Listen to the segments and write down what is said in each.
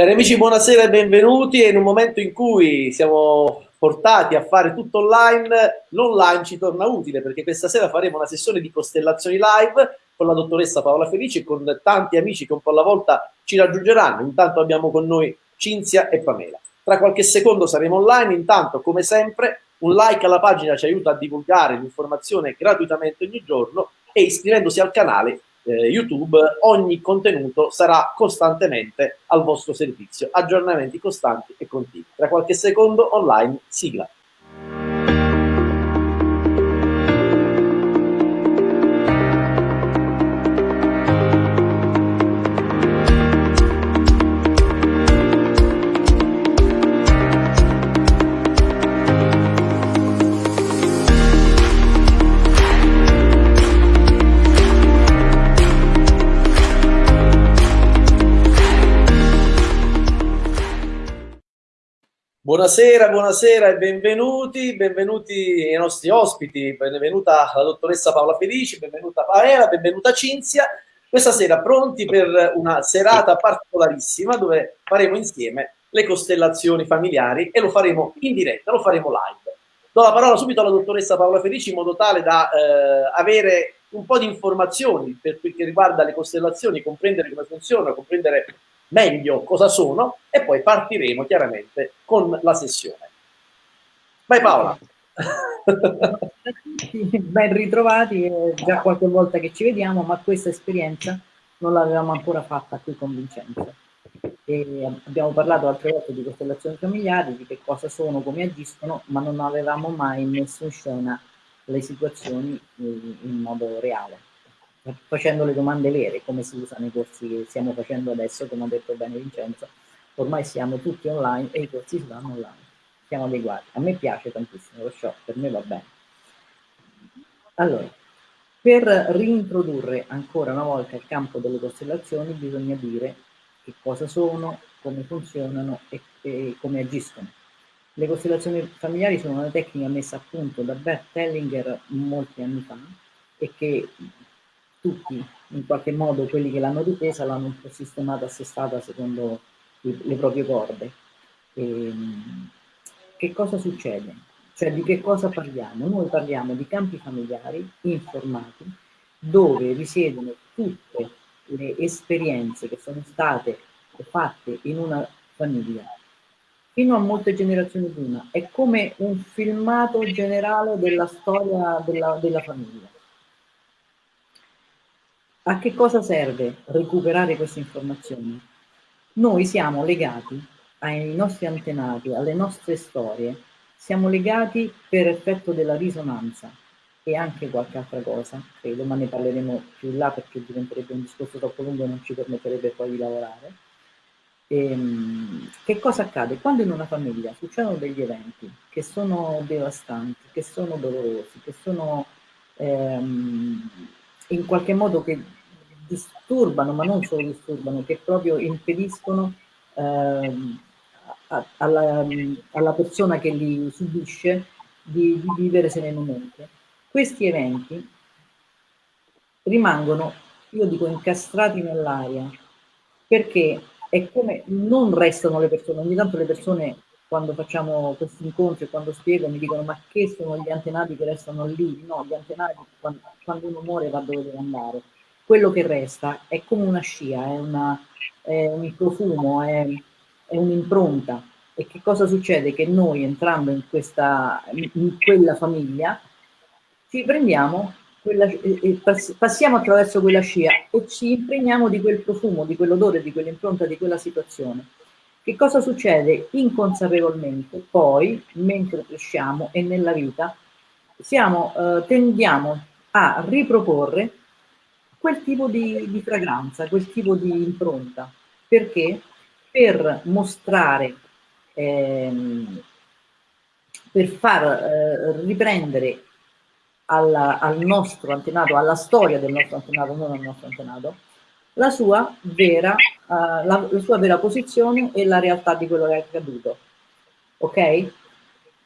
Cari amici, buonasera e benvenuti. in un momento in cui siamo portati a fare tutto online, l'online ci torna utile perché questa sera faremo una sessione di costellazioni live con la dottoressa Paola Felici e con tanti amici che un po' alla volta ci raggiungeranno. Intanto abbiamo con noi Cinzia e Pamela. Tra qualche secondo saremo online, intanto come sempre un like alla pagina ci aiuta a divulgare l'informazione gratuitamente ogni giorno e iscrivendosi al canale eh, YouTube, ogni contenuto sarà costantemente al vostro servizio, aggiornamenti costanti e continui. Tra qualche secondo online, sigla. Buonasera, buonasera e benvenuti, benvenuti ai nostri ospiti, benvenuta la dottoressa Paola Felici, benvenuta Paola, benvenuta Cinzia. Questa sera pronti per una serata particolarissima dove faremo insieme le costellazioni familiari e lo faremo in diretta, lo faremo live. Do la parola subito alla dottoressa Paola Felici in modo tale da eh, avere un po' di informazioni per quel che riguarda le costellazioni, comprendere come funzionano, comprendere meglio cosa sono e poi partiremo chiaramente con la sessione. Vai Paola. Ben ritrovati, è già qualche volta che ci vediamo, ma questa esperienza non l'avevamo ancora fatta qui con Vincenzo. E abbiamo parlato altre volte di costellazioni familiari, di che cosa sono, come agiscono, ma non avevamo mai messo in scena le situazioni in modo reale facendo le domande vere, come si usano i corsi che stiamo facendo adesso, come ha detto bene Vincenzo, ormai siamo tutti online e i corsi si fanno online, siamo adeguati. A me piace tantissimo lo show, per me va bene. Allora, per reintrodurre ancora una volta il campo delle costellazioni bisogna dire che cosa sono, come funzionano e, e come agiscono. Le costellazioni familiari sono una tecnica messa a punto da Bert Hellinger molti anni fa e che tutti, in qualche modo, quelli che l'hanno difesa l'hanno un po' sistemata, assestata secondo le proprie corde. E, ehm, che cosa succede? Cioè di che cosa parliamo? Noi parliamo di campi familiari informati dove risiedono tutte le esperienze che sono state fatte in una famiglia fino a molte generazioni prima. È come un filmato generale della storia della, della famiglia. A che cosa serve recuperare queste informazioni? Noi siamo legati ai nostri antenati, alle nostre storie, siamo legati per effetto della risonanza e anche qualche altra cosa, credo, ma ne parleremo più in là perché diventerebbe un discorso troppo lungo e non ci permetterebbe poi di lavorare. E, ehm, che cosa accade? Quando in una famiglia succedono degli eventi che sono devastanti, che sono dolorosi, che sono ehm, in qualche modo che disturbano, ma non solo disturbano, che proprio impediscono ehm, alla, alla, persona che li subisce di, di vivere serenamente. Questi eventi rimangono, io dico, incastrati nell'aria, perché è come non restano le persone, ogni tanto le persone quando facciamo questi incontri, quando spiego, mi dicono ma che sono gli antenati che restano lì? No, gli antenati quando, quando uno muore va dove deve andare. Quello che resta è come una scia, è, una, è un profumo, è, è un'impronta. E che cosa succede? Che noi entrando in, questa, in quella famiglia ci prendiamo quella, passiamo attraverso quella scia e ci impregniamo di quel profumo, di quell'odore, di quell'impronta, di quella situazione. Che cosa succede? Inconsapevolmente, poi, mentre cresciamo e nella vita, siamo, eh, tendiamo a riproporre quel tipo di, di fragranza, quel tipo di impronta. Perché? Per mostrare, ehm, per far eh, riprendere alla, al nostro antenato, alla storia del nostro antenato, non al nostro antenato, la sua vera, uh, la, la sua vera posizione e la realtà di quello che è accaduto. Ok?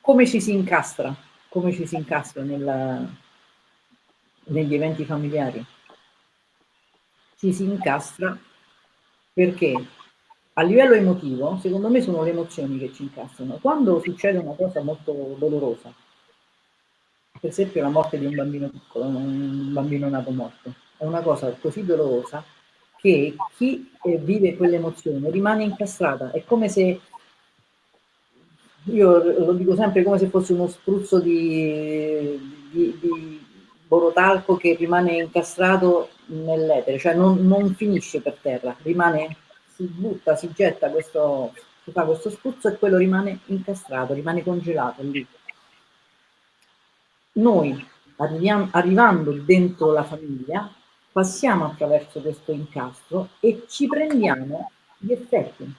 Come ci si incastra? Come ci si incastra nel, negli eventi familiari? Ci si incastra perché a livello emotivo, secondo me sono le emozioni che ci incastrano. Quando succede una cosa molto dolorosa, per esempio la morte di un bambino piccolo, un bambino nato morto, è una cosa così dolorosa che chi eh, vive quell'emozione rimane incastrata, è come se, io lo dico sempre, come se fosse uno spruzzo di, di, di borotalco che rimane incastrato nell'etere, cioè non, non finisce per terra, rimane si butta, si getta questo, si fa questo spruzzo e quello rimane incastrato, rimane congelato lì. Noi arriviamo, arrivando dentro la famiglia passiamo attraverso questo incastro e ci prendiamo gli effetti.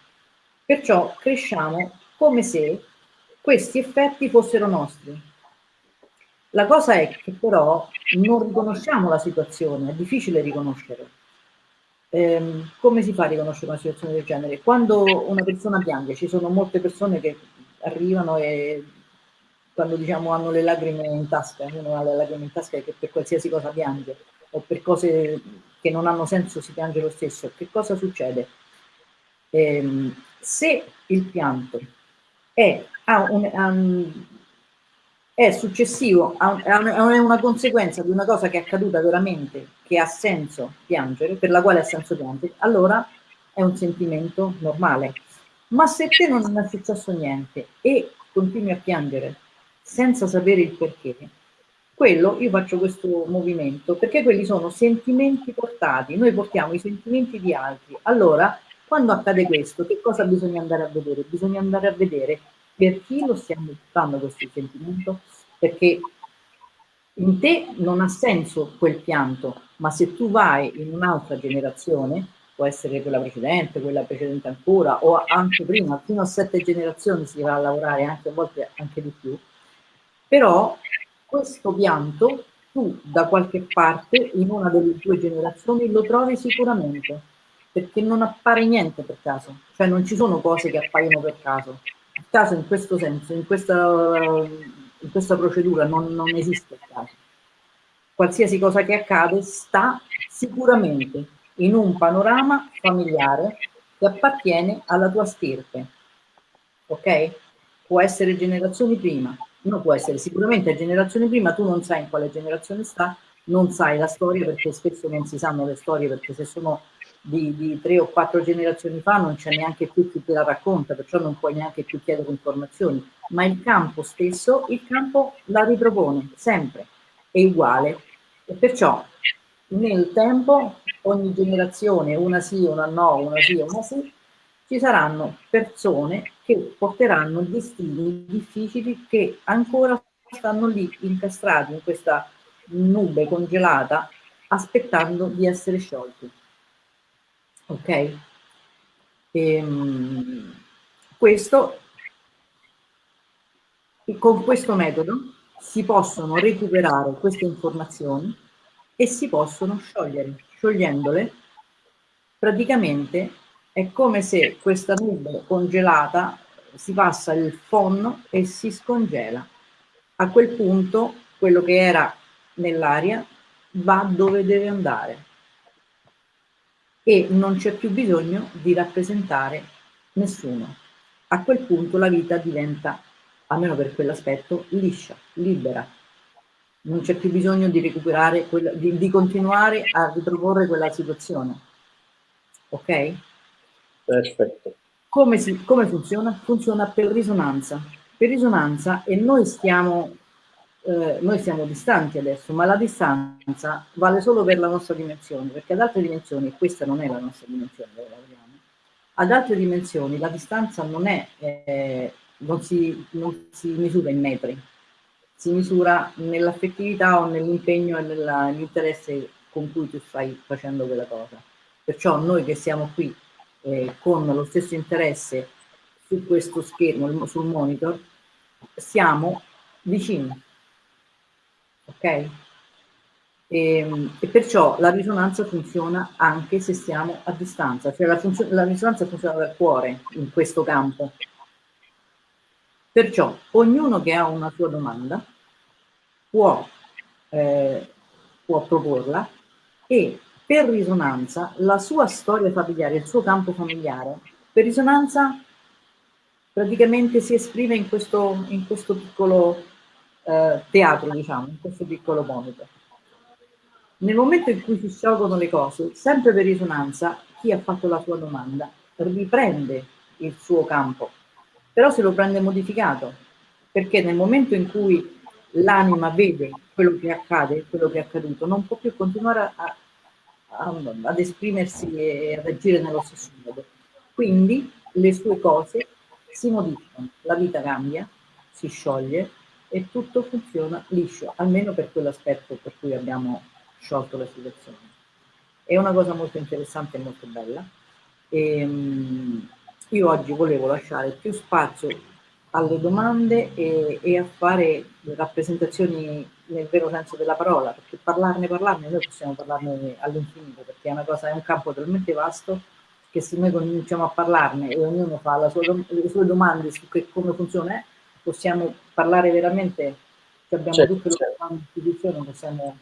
Perciò cresciamo come se questi effetti fossero nostri. La cosa è che però non riconosciamo la situazione, è difficile riconoscere ehm, come si fa a riconoscere una situazione del genere? Quando una persona piange, ci sono molte persone che arrivano e quando diciamo hanno le lacrime in tasca, uno ha le lacrime in tasca che per qualsiasi cosa piange, o per cose che non hanno senso si piange lo stesso, che cosa succede? Eh, se il pianto è, ha un, um, è successivo, è una conseguenza di una cosa che è accaduta veramente, che ha senso piangere, per la quale ha senso piangere, allora è un sentimento normale. Ma se te non è successo niente e continui a piangere senza sapere il perché, quello io faccio questo movimento perché quelli sono sentimenti portati, noi portiamo i sentimenti di altri. Allora, quando accade questo, che cosa bisogna andare a vedere? Bisogna andare a vedere per chi lo stiamo buttando questo sentimento? Perché in te non ha senso quel pianto, ma se tu vai in un'altra generazione, può essere quella precedente, quella precedente ancora, o anche prima, fino a sette generazioni si va a lavorare, anche a volte anche di più, però questo pianto tu da qualche parte in una delle tue generazioni lo trovi sicuramente, perché non appare niente per caso, cioè non ci sono cose che appaiono per caso, il caso in questo senso, in questa, in questa procedura non, non esiste il caso. Qualsiasi cosa che accade sta sicuramente in un panorama familiare che appartiene alla tua stirpe. Ok? Può essere generazioni prima, non può essere sicuramente generazioni prima, tu non sai in quale generazione sta, non sai la storia perché spesso non si sanno le storie perché se sono di, di, tre o quattro generazioni fa non c'è neanche più chi te la racconta, perciò non puoi neanche più chiedere informazioni, ma il campo stesso, il campo la ripropone sempre, è uguale. E perciò nel tempo ogni generazione, una sì, una no, una sì, una sì, ci saranno persone che porteranno destini difficili che ancora stanno lì incastrati in questa nube congelata aspettando di essere sciolti ok? Ehm, questo, con questo metodo si possono recuperare queste informazioni e si possono sciogliere. Sciogliendole, praticamente è come se questa nube congelata si passa il phon e si scongela. A quel punto quello che era nell'aria va dove deve andare e non c'è più bisogno di rappresentare nessuno. A quel punto la vita diventa, almeno per quell'aspetto, liscia, libera. Non c'è più bisogno di recuperare, quella, di, di continuare a riproporre quella situazione. Ok? Perfetto. Come, si, come funziona? Funziona per risonanza. Per risonanza e noi stiamo eh, noi siamo distanti adesso, ma la distanza vale solo per la nostra dimensione, perché ad altre dimensioni, questa non è la nostra dimensione dove lavoriamo, ad altre dimensioni la distanza non, è, eh, non, si, non si misura in metri, si misura nell'affettività o nell'impegno e nell'interesse con cui tu stai facendo quella cosa. Perciò noi che siamo qui eh, con lo stesso interesse su questo schermo, sul monitor, siamo vicini, ok? E, ehm, e, perciò la risonanza funziona anche se siamo a distanza, cioè la, la risonanza funziona dal cuore in questo campo. Perciò ognuno che ha una sua domanda può, eh, può proporla e per risonanza la sua storia familiare, il suo campo familiare Per risonanza praticamente si esprime in questo, in questo piccolo eh, teatro, diciamo, in questo piccolo monitor. Nel momento in cui si sciolgono le cose, sempre per risonanza, chi ha fatto la sua domanda riprende il suo campo, però se lo prende modificato, perché nel momento in cui l'anima vede quello che accade, quello che è accaduto, non può più continuare a, ad esprimersi e ad agire nello stesso modo. Quindi le sue cose si modificano, la vita cambia, si scioglie e tutto funziona liscio, almeno per quell'aspetto per cui abbiamo sciolto la situazione. È una cosa molto interessante e molto bella. E, um, io oggi volevo lasciare più spazio alle domande e, e, a fare rappresentazioni nel vero senso della parola, perché parlarne, parlarne, noi possiamo parlarne all'infinito, perché è una cosa, è un campo talmente vasto che se noi cominciamo a parlarne e ognuno fa sua, le sue domande su che, come funziona, possiamo parlare veramente, se abbiamo certo, tutte le certo. istituzioni, possiamo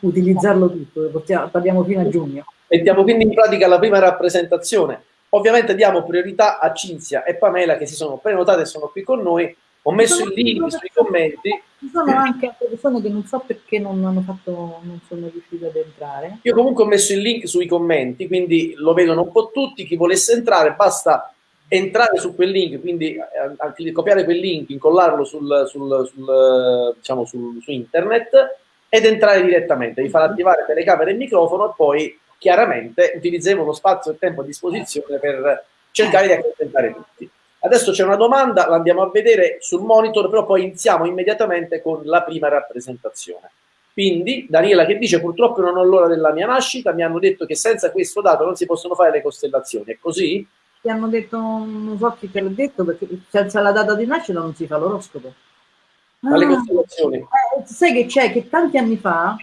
utilizzarlo tutto, possiamo, parliamo fino a giugno. Mettiamo quindi in pratica la prima rappresentazione. Ovviamente diamo priorità a Cinzia e Pamela che si sono prenotate e sono qui con noi. Ho messo il link sui commenti. Ci sono anche altre persone che non so perché non hanno fatto, non sono riuscite ad entrare. Io comunque ho messo il link sui commenti, quindi lo vedono un po' tutti. Chi volesse entrare basta entrare su quel link, quindi eh, copiare quel link, incollarlo sul, sul, sul, diciamo sul, su internet ed entrare direttamente, vi farà attivare telecamera e microfono e poi chiaramente utilizzeremo lo spazio e tempo a disposizione per cercare di accontentare tutti. Adesso c'è una domanda, la andiamo a vedere sul monitor, però poi iniziamo immediatamente con la prima rappresentazione. Quindi, Daniela che dice, purtroppo non ho l'ora della mia nascita, mi hanno detto che senza questo dato non si possono fare le costellazioni, è così? Ti hanno detto, non so chi te l'ha detto, perché senza la data di nascita non si fa l'oroscopo. Ma ah, le costellazioni? Eh, sai che c'è, che tanti anni fa,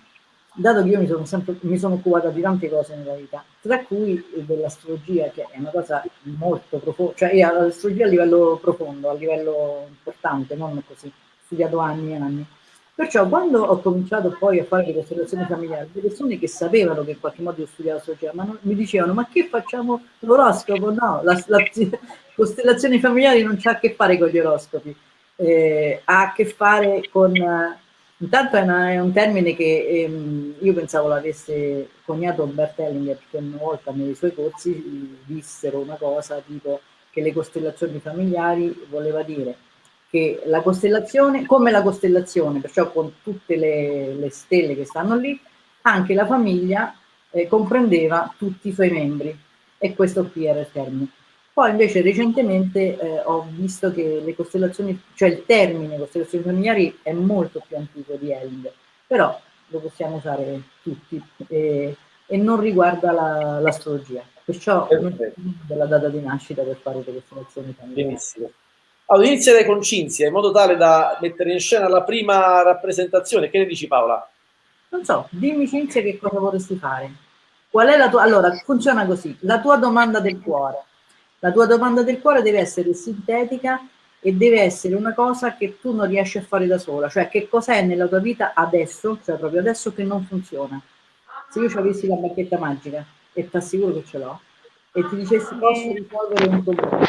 dato che io mi sono, sempre, mi sono occupata di tante cose nella vita, tra cui dell'astrologia, che è una cosa molto profonda, cioè l'astrologia a livello profondo, a livello importante, non così, studiato anni e anni. Perciò quando ho cominciato poi a fare le costellazioni familiari, le persone che sapevano che in qualche modo io studiavo astrologia, ma non, mi dicevano ma che facciamo l'oroscopo? No, la, la, costellazioni familiari non c'ha a che fare con gli oroscopi, eh, ha a che fare con... Intanto è, una, è un termine che ehm, io pensavo l'avesse coniato Bert Hellinger, perché una volta nei suoi corsi dissero una cosa tipo che le costellazioni familiari voleva dire che la costellazione, come la costellazione, perciò con tutte le, le stelle che stanno lì, anche la famiglia eh, comprendeva tutti i suoi membri e questo qui era il termine. Poi invece recentemente eh, ho visto che le costellazioni, cioè il termine costellazioni familiari è molto più antico di Hellinger, però lo possiamo usare tutti e, e non riguarda l'astrologia. La, perciò non c'è della data di nascita per fare le costellazioni familiari. Benissimo. Allora, inizierei con Cinzia, in modo tale da mettere in scena la prima rappresentazione. Che ne dici Paola? Non so, dimmi Cinzia che cosa vorresti fare. Qual è la tua... Allora, funziona così. La tua domanda del cuore. La tua domanda del cuore deve essere sintetica e deve essere una cosa che tu non riesci a fare da sola. Cioè, che cos'è nella tua vita adesso, cioè proprio adesso che non funziona. Se io ci avessi la bacchetta magica, e ti assicuro che ce l'ho, e ti dicessi posso risolvere un problema,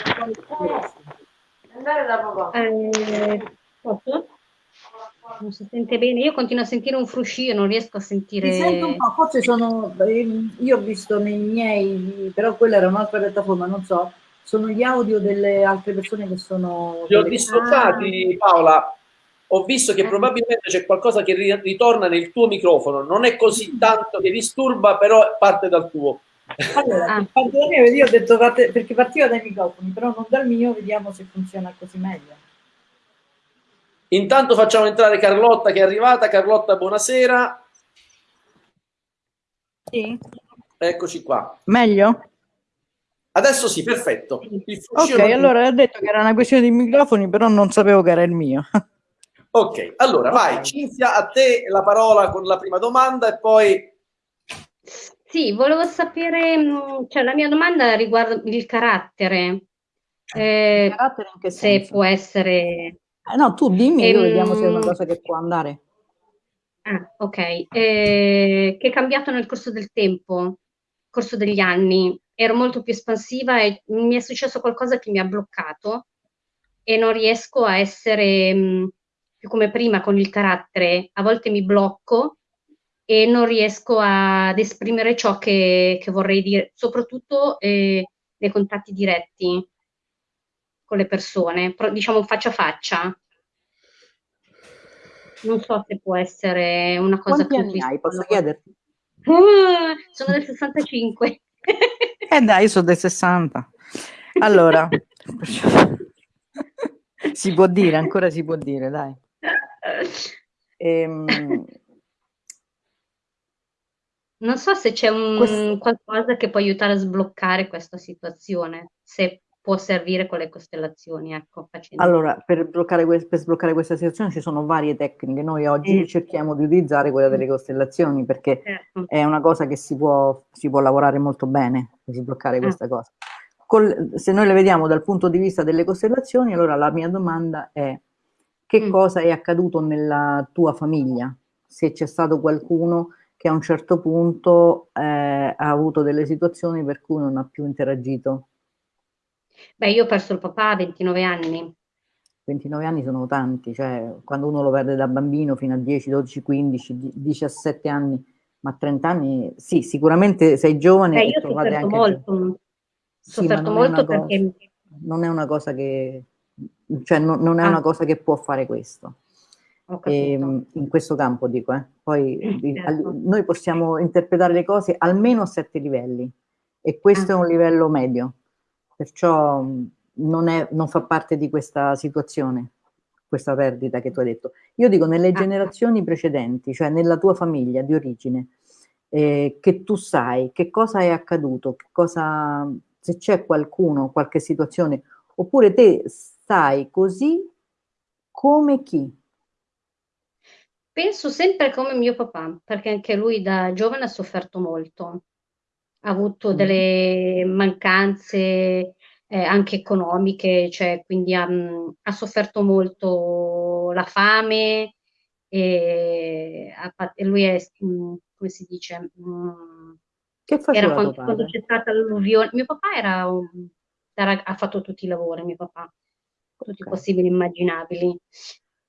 Andare da papà. Eh, posso? Non si sente bene, io continuo a sentire un fruscio, non riesco a sentire. Mi sento un po', forse sono. Io ho visto nei miei, però quella era un'altra piattaforma, non so. Sono gli audio delle altre persone che sono. Li ho dissociati, Paola. Ho visto che eh. probabilmente c'è qualcosa che ritorna nel tuo microfono. Non è così tanto che disturba, però parte dal tuo. Allora, ah. parte dal mio, io ho detto parte, perché partiva dai microfoni, però non dal mio, vediamo se funziona così meglio. Intanto facciamo entrare Carlotta che è arrivata. Carlotta, buonasera. Sì. Eccoci qua. Meglio? Adesso sì, perfetto. Ok, allora ha detto che era una questione di microfoni, però non sapevo che era il mio. ok, allora okay. vai, Cinzia, a te la parola con la prima domanda e poi sì, volevo sapere, mm, cioè la mia domanda riguarda il carattere. Eh, il carattere in che senso? Se può essere... Eh, no, tu dimmi, ehm, vediamo se è una cosa che può andare. Ah, ok. Eh, che è cambiato nel corso del tempo, nel corso degli anni. Ero molto più espansiva e mi è successo qualcosa che mi ha bloccato e non riesco a essere mh, più come prima con il carattere, a volte mi blocco e non riesco ad esprimere ciò che, che vorrei dire, soprattutto eh, nei contatti diretti con le persone, diciamo faccia a faccia. Non so se può essere una cosa Quanti anni hai, posso chiederti? Uh, sono del 65. Eh dai, io sono del 60. Allora, si può dire, ancora si può dire, dai. Ehm, non so se c'è un qualcosa che può aiutare a sbloccare questa situazione, se può servire con le costellazioni. Ecco, allora, per, bloccare, per sbloccare questa situazione ci sono varie tecniche. Noi oggi eh. cerchiamo di utilizzare quella delle costellazioni perché certo. è una cosa che si può, si può lavorare molto bene per sbloccare eh. questa cosa. Col, se noi le vediamo dal punto di vista delle costellazioni, allora la mia domanda è che mm. cosa è accaduto nella tua famiglia? Se c'è stato qualcuno che a un certo punto eh, ha avuto delle situazioni per cui non ha più interagito Beh, io ho perso il papà a 29 anni. 29 anni sono tanti, cioè quando uno lo perde da bambino fino a 10, 12, 15, 17 anni, ma a 30 anni, sì, sicuramente sei giovane. Beh, io ho sofferto molto, sì, sofferto molto perché... Cosa, non è una cosa che, cioè non, non è ah. una cosa che può fare questo. E, ehm, in questo campo dico, eh. poi certo. noi possiamo interpretare le cose almeno a sette livelli e questo ah. è un livello medio perciò non, è, non fa parte di questa situazione, questa perdita che tu hai detto. Io dico nelle ah. generazioni precedenti, cioè nella tua famiglia di origine, eh, che tu sai che cosa è accaduto, che cosa, se c'è qualcuno, qualche situazione, oppure te stai così come chi? Penso sempre come mio papà, perché anche lui da giovane ha sofferto molto ha avuto delle mancanze eh, anche economiche, cioè quindi ha, ha sofferto molto la fame e, e lui è, come si dice, che era quando, quando, c'è stata l'alluvione, mio papà era, era, ha fatto tutti i lavori, mio papà, tutti okay. possibili e immaginabili.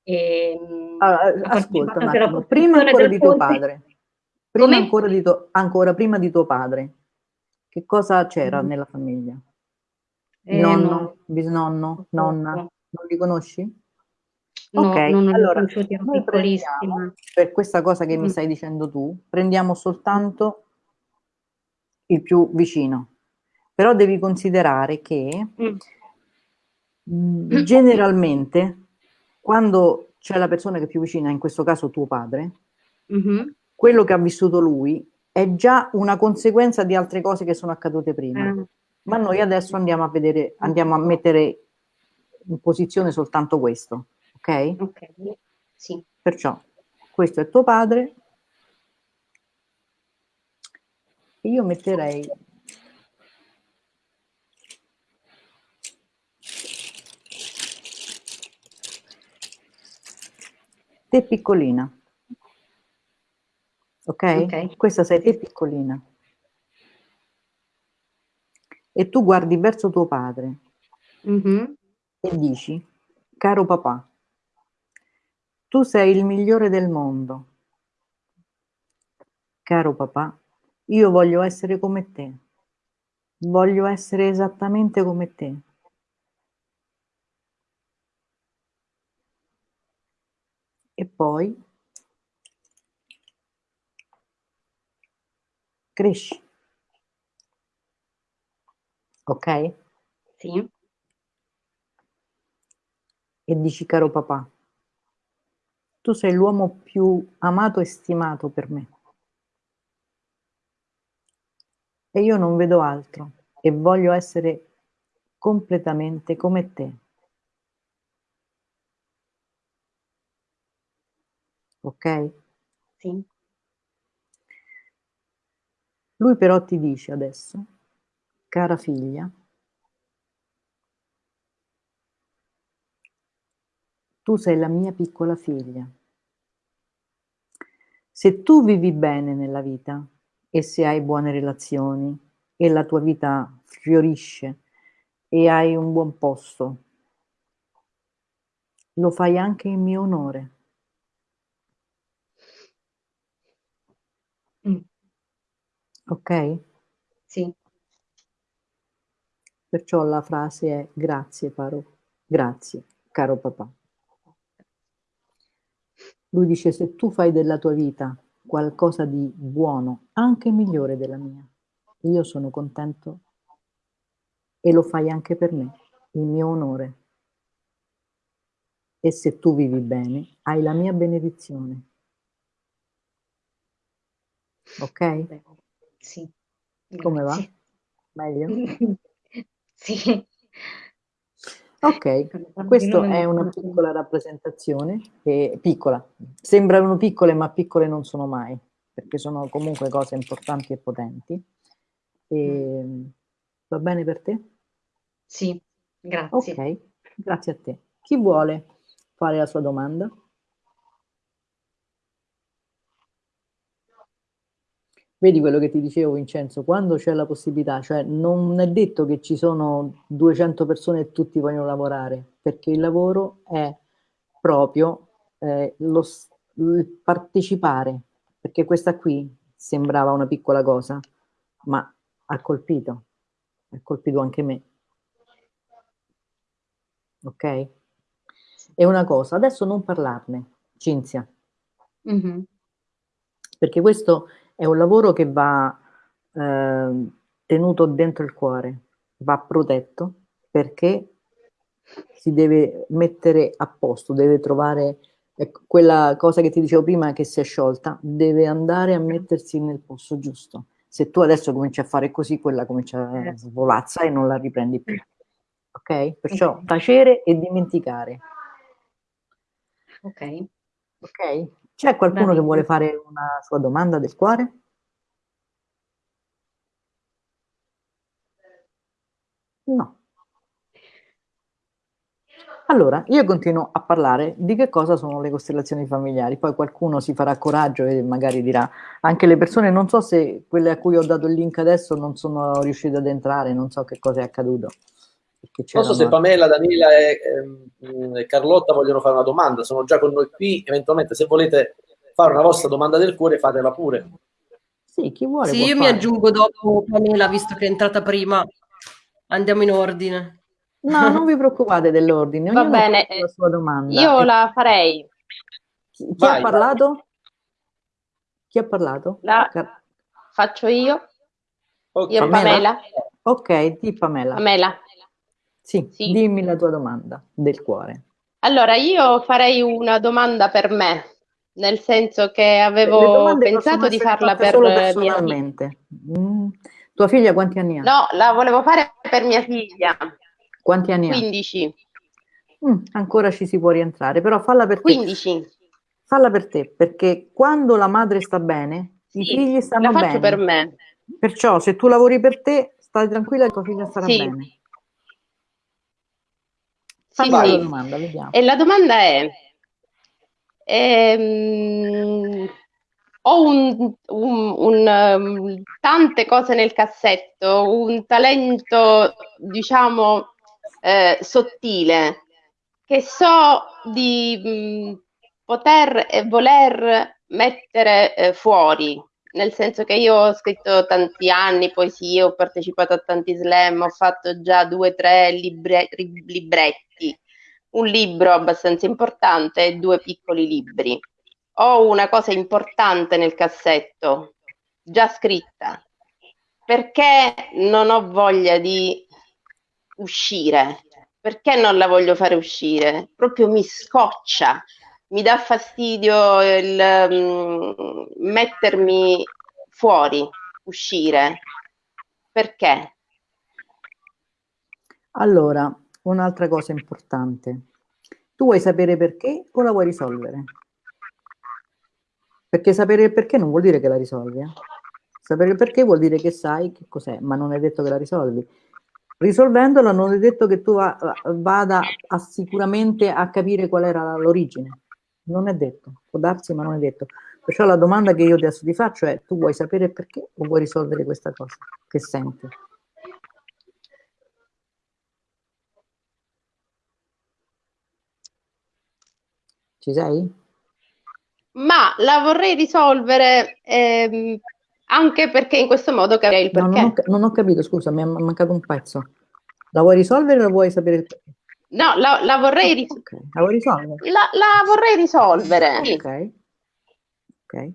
E, allora, ascolta un attimo, prima ancora di tuo padre, prima ancora, di to, ancora prima di tuo padre, che cosa c'era mm. nella famiglia? Eh, Nonno, no. bisnonno, nonna, non li conosci? No, ok, allora noi prendiamo, per questa cosa che mm. mi stai dicendo tu, prendiamo soltanto il più vicino. Però devi considerare che mm. mm. generalmente quando c'è la persona che è più vicina, in questo caso tuo padre, mm-hmm. quello che ha vissuto lui è già una conseguenza di altre cose che sono accadute prima. Mm. Ma noi adesso andiamo a vedere, andiamo a mettere in posizione soltanto questo, ok? Ok, sì. Perciò questo è tuo padre. Io metterei te piccolina. Okay? ok? Questa sei te piccolina. E tu guardi verso tuo padre mm-hmm. e dici, caro papà, tu sei il migliore del mondo. Caro papà, io voglio essere come te. Voglio essere esattamente come te. E poi cresci. Ok? Sì. E dici, caro papà, tu sei l'uomo più amato e stimato per me. E io non vedo altro e voglio essere completamente come te. Ok? Sì. Lui però ti dice adesso, cara figlia, tu sei la mia piccola figlia. Se tu vivi bene nella vita e se hai buone relazioni e la tua vita fiorisce e hai un buon posto, lo fai anche in mio onore. Ok? Sì. Perciò la frase è grazie, Paro. Grazie, caro papà. Lui dice se tu fai della tua vita qualcosa di buono, anche migliore della mia, io sono contento e lo fai anche per me, il mio onore. E se tu vivi bene, hai la mia benedizione. Ok? Sì. Come va? Grazie. Meglio? Sì. Ok, questa è una piccola rappresentazione, eh, piccola, sembrano piccole ma piccole non sono mai, perché sono comunque cose importanti e potenti. E, va bene per te? Sì, grazie. Ok, grazie a te. Chi vuole fare la sua domanda? Vedi quello che ti dicevo Vincenzo, quando c'è la possibilità, cioè non è detto che ci sono 200 persone e tutti vogliono lavorare, perché il lavoro è proprio eh, lo, il partecipare, perché questa qui sembrava una piccola cosa, ma ha colpito, ha colpito anche me. Ok? E una cosa, adesso non parlarne, Cinzia, Mhm. perché questo è un lavoro che va eh, tenuto dentro il cuore, va protetto perché si deve mettere a posto, deve trovare ecco, quella cosa che ti dicevo prima che si è sciolta, deve andare a mettersi nel posto giusto. Se tu adesso cominci a fare così, quella comincia a svolazza e non la riprendi più. Ok? Perciò tacere e dimenticare. Ok. Ok? C'è qualcuno che vuole fare una sua domanda del cuore? No. Allora, io continuo a parlare di che cosa sono le costellazioni familiari, poi qualcuno si farà coraggio e magari dirà, anche le persone, non so se quelle a cui ho dato il link adesso non sono riuscite ad entrare, non so che cosa è accaduto. Perché Non so se Pamela, Danila e, ehm, e Carlotta vogliono fare una domanda, sono già con noi qui, eventualmente se volete fare una vostra domanda del cuore fatela pure. Sì, chi vuole Sì, io mi fare. aggiungo dopo Pamela, visto che è entrata prima. Andiamo in ordine. No, non vi preoccupate dell'ordine, Va bene, la sua domanda. Io E la farei. chi chi Vai, ha parlato? Chi ha parlato? La Car- faccio io? Ok. Io Pamela? Pamela? Ok, di Pamela. Pamela. Sì, Sì. dimmi la tua domanda del cuore. Allora, io farei una domanda per me, nel senso che avevo pensato di farla per solo personalmente. Mm. Tua figlia quanti anni ha? No, la volevo fare per mia figlia, Quanti anni 15. ha? Mm, ancora ci si può rientrare, però falla per te. 15. Falla per te, perché quando la madre sta bene, i Sì, figli la stanno faccio bene. per me. Perciò se tu lavori per te, stai tranquilla che tua figlia starà Sì. bene. Sì, Fammi la sì. domanda. E la domanda è, ehm, ho un, un- un, ehm, tante cose nel cassetto, un talento, diciamo, eh, sottile, che so di mh, poter e voler mettere eh, fuori, nel senso che io ho scritto tanti anni poesie, ho partecipato a tanti slam, ho fatto già due o tre libre- libretti, un libro abbastanza importante e due piccoli libri. Ho una cosa importante nel cassetto, già scritta, perché non ho voglia di uscire. Perché non la voglio fare uscire? Proprio mi scoccia, mi dà fastidio il mm, mettermi fuori, uscire. Perché? Allora, un'altra cosa importante. Tu vuoi sapere perché o la vuoi risolvere? Perché sapere il perché non vuol dire che la risolvi. eh. Sapere il perché vuol dire che sai che cos'è, ma non è detto che la risolvi. Risolvendola non è detto che tu va- vada sicuramente a capire qual era l'origine. Non è detto, può darsi, ma non è detto. Perciò la domanda che io adesso ti faccio è, tu vuoi sapere perché o vuoi risolvere questa cosa che senti? Ci sei? Ma la vorrei risolvere ehm, anche perché in questo modo capirei il No, perché. non ho, non ho capito, scusa, mi è mancato un pezzo. La vuoi risolvere o la vuoi sapere il perché? No, la, la vorrei, ris- Ok, la vuoi risolvere? la, la vorrei risolvere. Ok. Ok.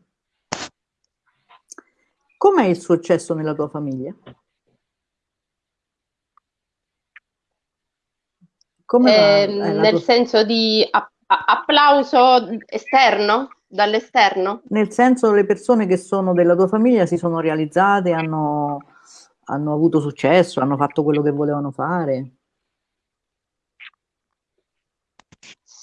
Com'è il successo nella tua famiglia? Eh, la nel tua- senso di a- a- applauso esterno, dall'esterno? Nel senso le persone che sono della tua famiglia si sono realizzate, hanno, hanno avuto successo, hanno fatto quello che volevano fare.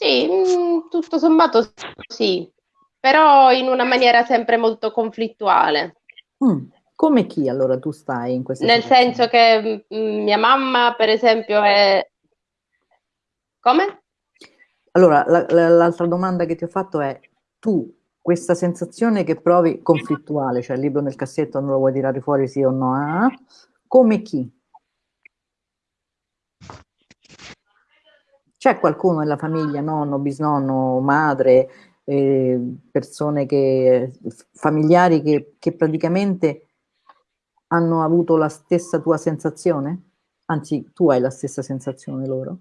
Sì, mm, tutto sommato sì, però in una maniera sempre molto conflittuale. Mm, Come chi allora tu stai in questa Nel situazione? senso che mm, mia mamma, per esempio, è... Come? Allora, la- la- l'altra domanda che ti ho fatto è, tu questa sensazione che provi conflittuale, cioè il libro nel cassetto non lo vuoi tirare fuori sì o no, ah, come chi? C'è qualcuno nella famiglia, nonno, bisnonno, madre, eh, persone che, familiari che, che praticamente hanno avuto la stessa tua sensazione? Anzi, tu hai la stessa sensazione loro?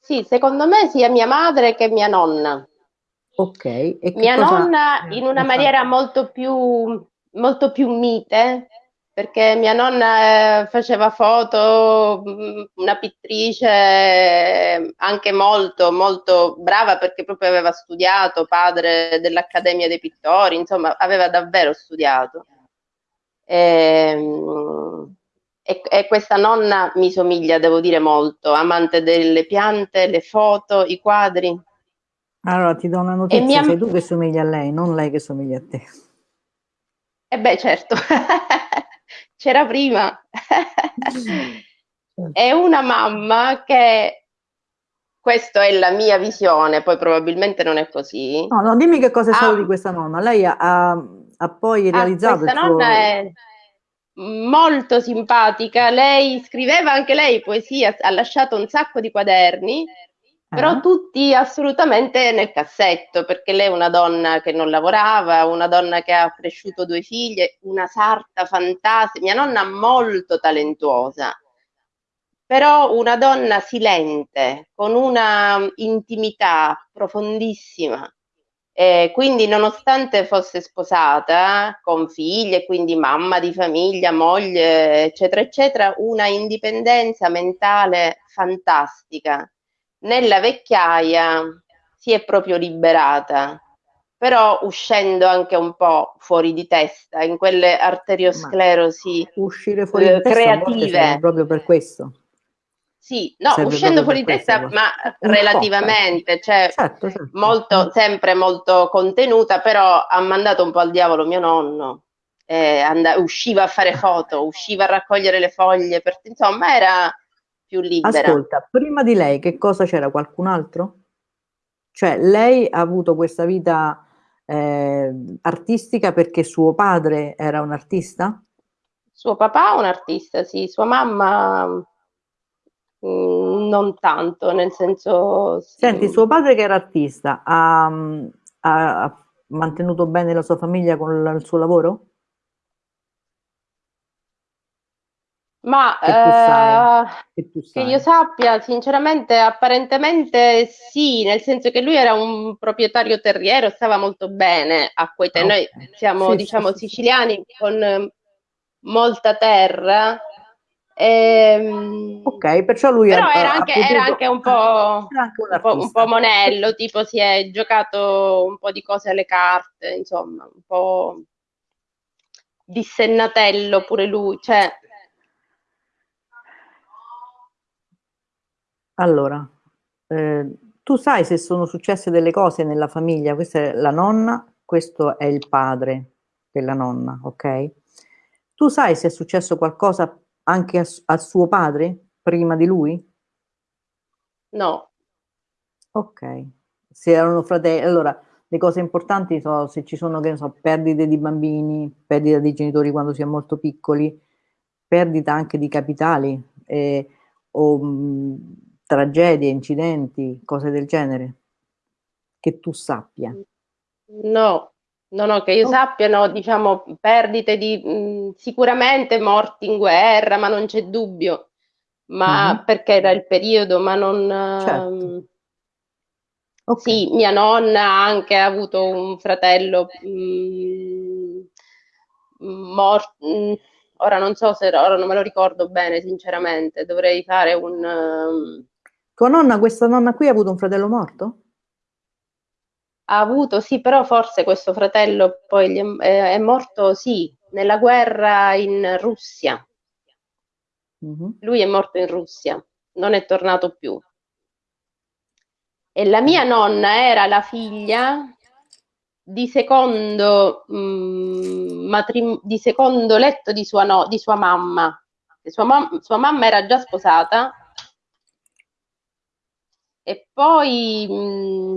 Sì, secondo me sia mia madre che mia nonna. Ok, e Mia nonna eh, in una maniera molto più, molto più mite, perché mia nonna eh, faceva foto, mh, una pittrice eh, anche molto, molto brava perché proprio aveva studiato, padre dell'Accademia dei Pittori, insomma, aveva davvero studiato. Ehm, E, e questa nonna mi somiglia, devo dire, molto, amante delle piante, le foto, i quadri. Allora ti do una notizia, mia- sei tu che somigli a lei, non lei che somiglia a te. E beh, certo, c'era prima. È una mamma che, questa è la mia visione, poi probabilmente non è così. No, no, dimmi che cosa è stato Ah. di questa nonna. Lei ha, ha- poi Ah, realizzato questa suo... nonna è molto simpatica, lei scriveva anche lei poesia, ha lasciato un sacco di quaderni, però Eh? tutti assolutamente nel cassetto, perché lei è una donna che non lavorava, una donna che ha cresciuto due figlie, una sarta fantastica, mia nonna molto talentuosa, però una donna silente, con una intimità profondissima. E quindi, nonostante fosse sposata, con figlie, quindi mamma di famiglia, moglie, eccetera, eccetera, una indipendenza mentale fantastica. Nella vecchiaia si è proprio liberata, però uscendo anche un po' fuori di testa, in quelle arteriosclerosi. Uscire fuori eh, di creative. proprio per questo. Sì, no, Serve uscendo fuori di testa, questo, ma po', relativamente, cioè Certo, certo. molto, sempre molto contenuta, però ha mandato un po' al diavolo mio nonno. Eh, and- usciva a fare foto, usciva a raccogliere le foglie, per- insomma era più libera. Ascolta, prima di lei che cosa c'era? Qualcun altro? Cioè, lei ha avuto questa vita eh, artistica perché suo padre era un artista? Suo papà è un artista, sì, sua mamma mm, non tanto, nel senso... sì. Senti, suo padre che era artista ha, ha- ha mantenuto bene la sua famiglia con il suo lavoro? Ma Che eh, Che Che io sappia, sinceramente, apparentemente sì, nel senso che lui era un proprietario terriero, stava molto bene a quei tempi. Noi siamo, Sì, sì, diciamo, sì, sì. siciliani con eh, molta terra. ehm, Ok, perciò lui però era anche, potuto- era anche un po', un po', un po' monello, tipo si è giocato un po' di cose alle carte, insomma, un po' dissennatello pure lui, cioè Allora, eh, tu sai se sono successe delle cose nella famiglia, questa è la nonna, questo è il padre della nonna, ok? Tu sai se è successo qualcosa anche a, a suo padre prima di lui? no. Ok, se erano fratelli, allora le cose importanti sono se ci sono, che ne so, perdite di bambini, perdita di genitori quando si è molto piccoli, perdita anche di capitali, eh, o mh, tragedie, incidenti, cose del genere, che tu sappia. No, no, no, che io Oh. sappia, no, diciamo, perdite di, mh, sicuramente morti in guerra, ma non c'è dubbio, ma Mhm. perché era il periodo, ma non... Certo. ehm, Ok. Sì, mia nonna ha anche avuto un fratello mh, morto, ora non so se ora non me lo ricordo bene, sinceramente, dovrei fare un... ehm, Tua nonna, questa nonna qui ha avuto un fratello morto? ha avuto, sì, però forse questo fratello poi è, è- morto, sì, nella guerra in Russia. Mhm. Lui è morto in Russia, non è tornato più. E la mia nonna era la figlia di secondo, mm, matrim- di secondo letto di sua, no- di sua mamma. Sua, mam- sua mamma era già sposata e poi mm,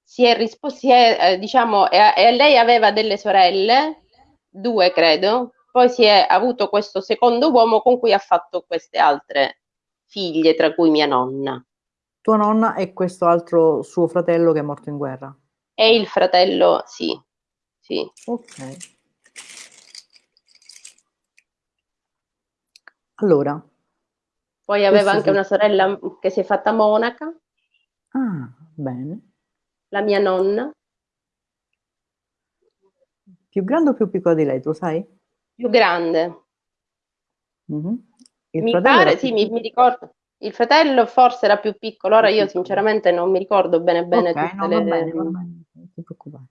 si è risposta, eh, diciamo, e, e lei aveva delle sorelle, due credo, poi si è avuto questo secondo uomo con cui ha fatto queste altre figlie, tra cui mia nonna. Tua nonna e questo altro suo fratello che è morto in guerra. E il fratello, sì, sì. Ok. Allora, Poi aveva anche sì. una sorella che si è fatta monaca, ah, bene. la mia nonna, Più grande o più piccola di lei, tu sai? più grande. Mhm. Il Mi fratello pare, sì, mi, mi ricordo. Il fratello forse era più piccolo, ora io sinceramente non mi ricordo bene bene Ok, tutte no, va le... bene, va bene, non ti preoccupare.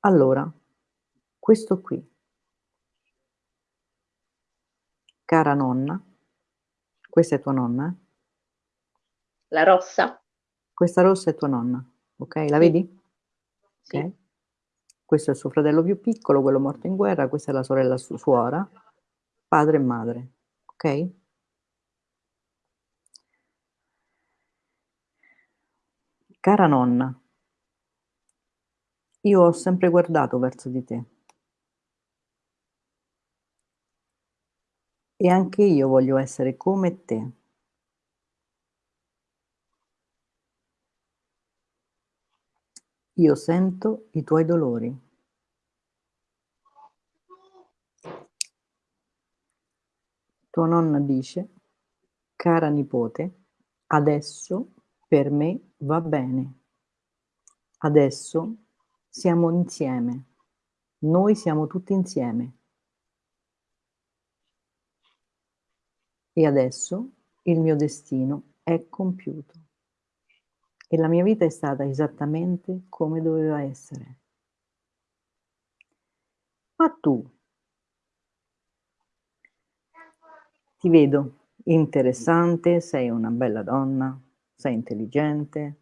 Allora, questo qui, cara nonna, questa è tua nonna, eh? La rossa? Questa rossa è tua nonna, ok? La vedi? Sì. Ok? Questo è il suo fratello più piccolo, quello morto in guerra, questa è la sorella su- suora, padre e madre, ok? Cara nonna, io ho sempre guardato verso di te e anche io voglio essere come te. Io sento i tuoi dolori. Tua nonna dice, cara nipote, adesso per me va bene. Adesso siamo insieme. Noi siamo tutti insieme. E adesso il mio destino è compiuto. E la mia vita è stata esattamente come doveva essere. Ma tu ti vedo interessante, sei una bella donna, sei intelligente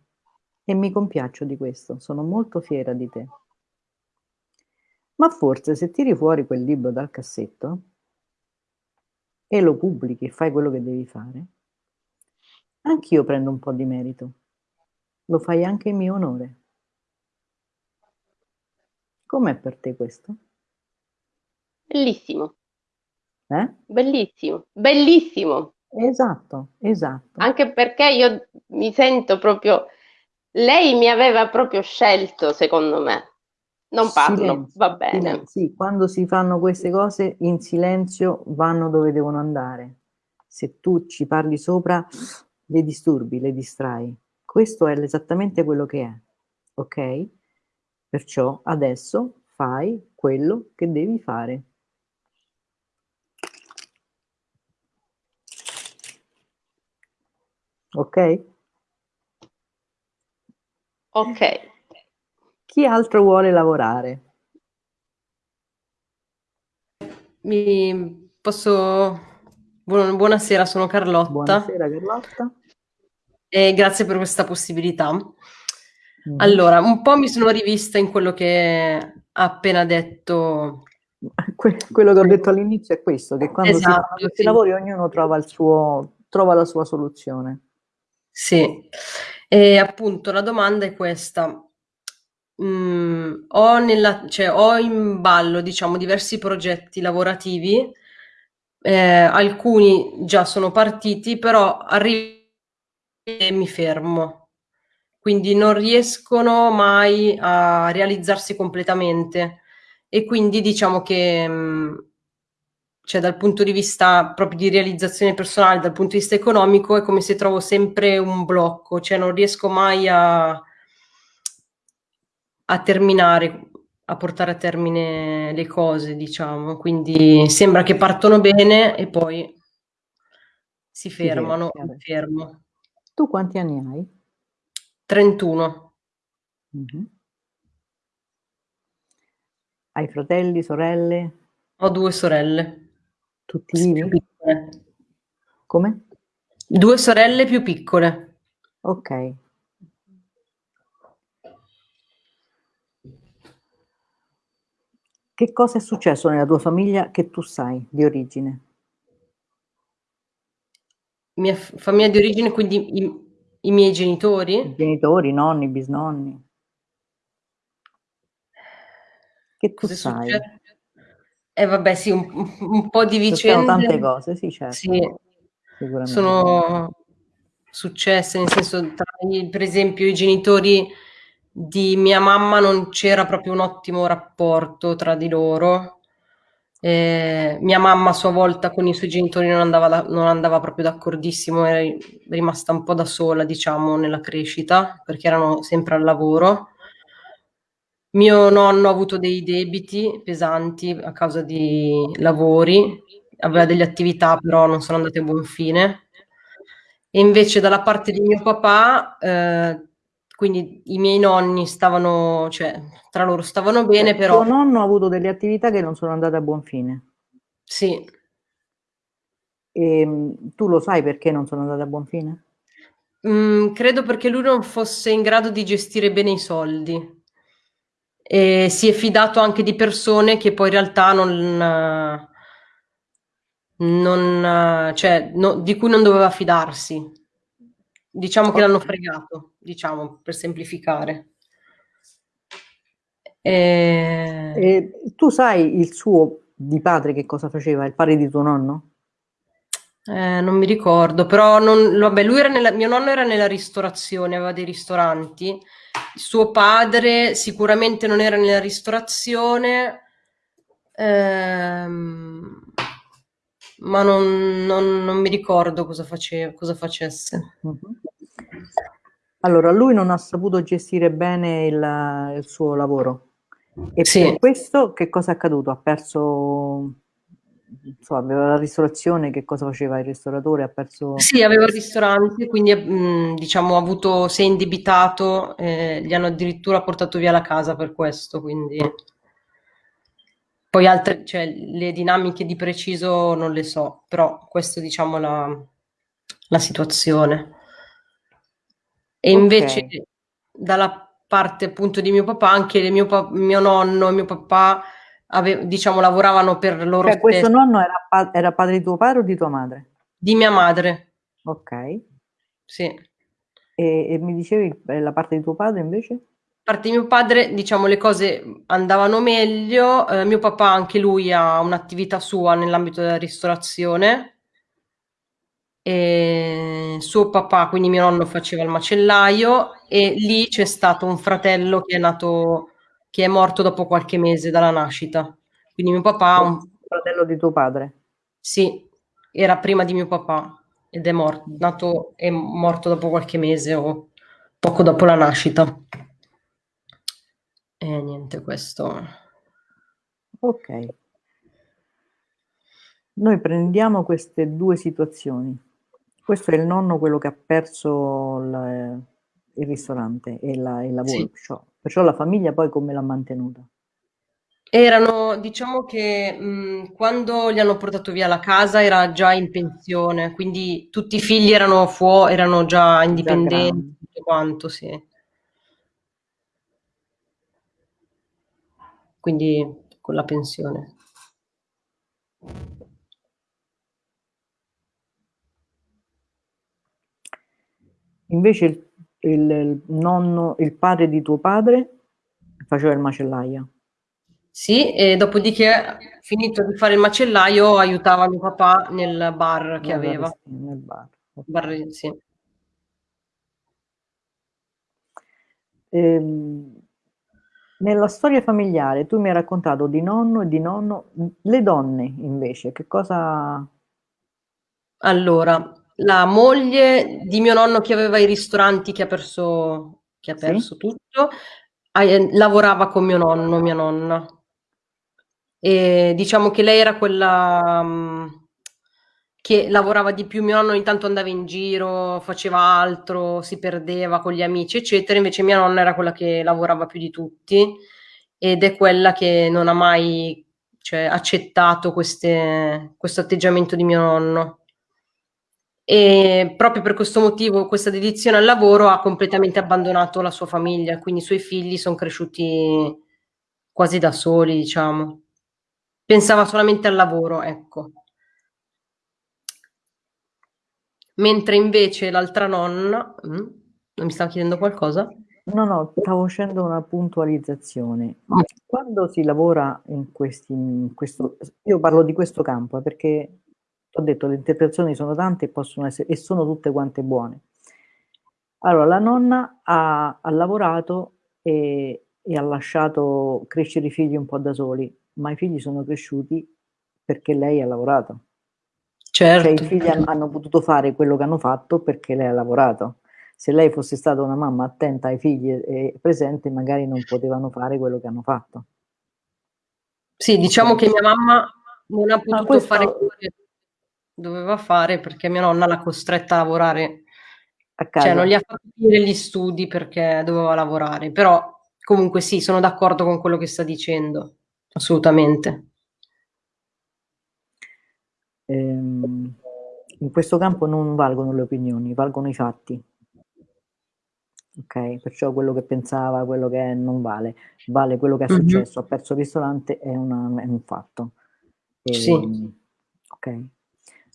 e mi compiaccio di questo, sono molto fiera di te. Ma forse se tiri fuori quel libro dal cassetto e lo pubblichi e fai quello che devi fare, anch'io prendo un po' di merito. Lo fai anche in mio onore. Com'è per te questo? Bellissimo, Eh? bellissimo, bellissimo. Esatto, esatto. Anche perché io mi sento proprio... Lei mi aveva proprio scelto, secondo me. Non parlo, Silenzio, va bene. silenzio. Sì, quando si fanno queste cose in silenzio vanno dove devono andare. Se tu ci parli sopra, le disturbi, le distrai. Questo è esattamente quello che è, ok? Perciò adesso fai quello che devi fare. Ok? Ok. Chi altro vuole lavorare? Mi posso... Buon- Buonasera, sono Carlotta Buonasera Carlotta. E grazie per questa possibilità. Mhm. Allora, un po' mi sono rivista in quello che ha appena detto. Que- quello che ho detto all'inizio è questo, che quando si Esatto, questi sì. lavori ognuno trova, il suo, trova la sua soluzione. Sì, e appunto la domanda è questa. mh, ho, nella, cioè, ho in ballo, diciamo, diversi progetti lavorativi, eh, alcuni già sono partiti, però arrivo e mi fermo. Quindi non riescono mai a realizzarsi completamente. E quindi diciamo che mh, cioè dal punto di vista proprio di realizzazione personale, dal punto di vista economico, è come se trovo sempre un blocco, cioè non riesco mai a, a terminare, a portare a termine le cose, diciamo. Quindi sembra che partono bene e poi si fermano, ferma, mi fermo. Tu quanti anni hai? 31. Mm-hmm. Hai fratelli, sorelle? Ho due sorelle. Tutti vivi? Come? Due sorelle più piccole. Ok. Che cosa è successo nella tua famiglia che tu sai di origine? Mia famiglia di origine, quindi i, i miei genitori? I genitori, nonni, bisnonni. Che tu Cosa sai? Succede? Eh vabbè sì, un, un po' di vicende. Sono tante cose, sì certo. Sì, sono successe, nel senso, tra, per esempio, i genitori di mia mamma non c'era proprio un ottimo rapporto tra di loro. Eh, mia mamma a sua volta con i suoi genitori non andava, da, non andava proprio d'accordissimo, era rimasta un po' da sola, diciamo, nella crescita, perché erano sempre al lavoro. Mio nonno ha avuto dei debiti pesanti a causa di lavori, aveva delle attività però non sono andate a buon fine. E invece dalla parte di mio papà, eh, quindi i miei nonni stavano, cioè tra loro stavano bene, cioè, però... Tuo nonno ha avuto delle attività che non sono andate a buon fine? Sì. E ehm, tu lo sai perché non sono andate a buon fine? Mm, credo perché lui non fosse in grado di gestire bene i soldi e si è fidato anche di persone che poi in realtà non, non cioè, no, di cui non doveva fidarsi. Diciamo che l'hanno fregato, diciamo, per semplificare. E... E tu sai il suo di padre che cosa faceva, il padre di tuo nonno? Eh, non mi ricordo, però non, vabbè, lui era nella, mio nonno era nella ristorazione, aveva dei ristoranti suo padre sicuramente non era nella ristorazione, ehm, ma non, non, non, mi ricordo cosa, faceva, cosa facesse. Allora, lui non ha saputo gestire bene il, il suo lavoro. E sì. per questo che cosa è accaduto? Ha perso insomma, aveva la ristorazione, che cosa faceva il ristoratore? Ha perso... Sì, aveva il ristorante, quindi mh, diciamo ha avuto, si è indebitato, eh, gli hanno addirittura portato via la casa per questo, quindi... Poi altre, cioè, le dinamiche di preciso non le so, però questa diciamo la, la situazione. E okay. invece dalla parte appunto di mio papà, anche mio, pa- mio nonno e mio papà ave- diciamo, lavoravano per loro cioè, questo nonno era, pa- era padre di tuo padre o di tua madre? Di mia madre. Ok. Sì. E, e mi dicevi eh, la parte di tuo padre invece? parte di mio padre, diciamo, le cose andavano meglio. Eh, mio papà, anche lui, ha un'attività sua nell'ambito della ristorazione. E suo papà, quindi mio nonno, faceva il macellaio e lì c'è stato un fratello che è nato che è morto dopo qualche mese dalla nascita. Quindi mio papà... Un fratello di tuo padre? Sì, era prima di mio papà ed è morto, nato, è morto dopo qualche mese o poco dopo la nascita. E niente, questo... Ok. Noi prendiamo queste due situazioni. Questo è il nonno, quello che ha perso il, il ristorante e la, il lavoro. Sì. Perciò la famiglia poi come l'ha mantenuta? Erano, diciamo che mh, quando gli hanno portato via la casa era già in pensione, quindi tutti i figli erano fuori, erano già indipendenti, tutto quanto, sì. Quindi con la pensione. Invece il il nonno, il padre di tuo padre? Faceva il macellaio. Sì, e dopodiché, finito di fare il macellaio, aiutava mio papà nel bar che Nel aveva. nel bar. Bar, sì. Ehm, nella storia familiare tu mi hai raccontato di nonno e di nonno, le donne invece, che cosa... Allora, la moglie di mio nonno che aveva i ristoranti che ha perso, che ha Sì? perso tutto, a- eh, lavorava con mio nonno, mia nonna. E diciamo che lei era quella mm, che lavorava di più. Mio nonno ogni tanto andava in giro, faceva altro, si perdeva con gli amici, eccetera. Invece mia nonna era quella che lavorava più di tutti ed è quella che non ha mai, cioè, accettato queste- questo atteggiamento di mio nonno. E proprio per questo motivo, questa dedizione al lavoro ha completamente abbandonato la sua famiglia, quindi i suoi figli sono cresciuti quasi da soli, diciamo. Pensava solamente al lavoro, ecco. Mentre invece l'altra nonna, mm, non mi stava chiedendo qualcosa? No, no, stavo facendo una puntualizzazione. Mm. Quando si lavora in questi, in questo, io parlo di questo campo eh, perché ho detto le interpretazioni sono tante e possono essere, e sono tutte quante buone. Allora, la nonna ha, ha lavorato e, e ha lasciato crescere i figli un po' da soli, ma i figli sono cresciuti perché lei ha lavorato. Cioè Certo. i figli han- hanno potuto fare quello che hanno fatto perché lei ha lavorato. Se lei fosse stata una mamma attenta ai figli e presente, magari non potevano fare quello che hanno fatto. Sì, diciamo che mia mamma non ha potuto questo- fare quello che doveva fare perché mia nonna l'ha costretta a lavorare, A cioè casa. non gli ha fatto finire gli studi perché doveva lavorare, però comunque sì, sono d'accordo con quello che sta dicendo, assolutamente. Ehm, in questo campo non valgono le opinioni, valgono i fatti. Ok, perciò quello che pensava, quello che è, non vale, vale quello che è Mhm. successo. Ha perso il ristorante, è, una- è un fatto. Sì. Ehm, ok.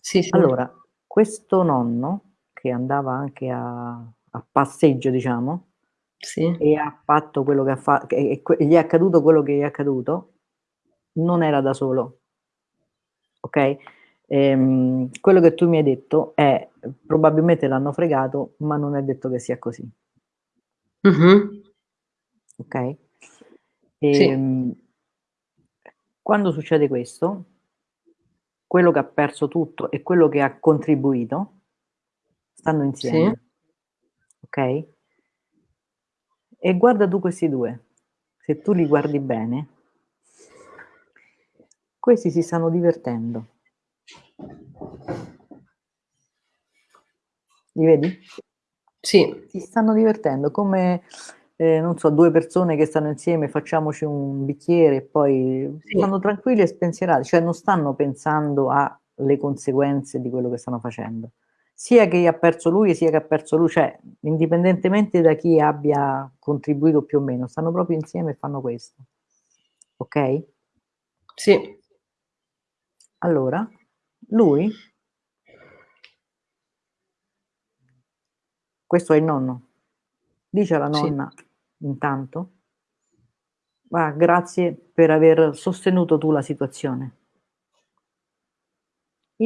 Sì, sì. Allora, questo nonno che andava anche a, a passeggio, diciamo, Sì. e ha fatto quello che ha fatto, e que- gli è accaduto quello che gli è accaduto, non era da solo. Ok? Ehm, quello che tu mi hai detto è probabilmente l'hanno fregato, ma non è detto che sia così. Mhm. Ok? Sì. Ehm, Quando succede questo, quello che ha perso tutto e quello che ha contribuito stanno insieme. Ok? E guarda tu questi due. Se tu li guardi bene, questi si stanno divertendo. Li vedi? Sì. Si stanno divertendo come, eh, non so, due persone che stanno insieme, facciamoci un bicchiere e poi Sì. stanno tranquilli e spensierati, cioè non stanno pensando alle conseguenze di quello che stanno facendo. Sia che ha perso lui sia che ha perso lui, cioè indipendentemente da chi abbia contribuito più o meno, stanno proprio insieme e fanno questo. Ok? Sì. Allora, lui, questo è il nonno, dice alla Sì. nonna intanto, "Ah, grazie per aver sostenuto tu la situazione.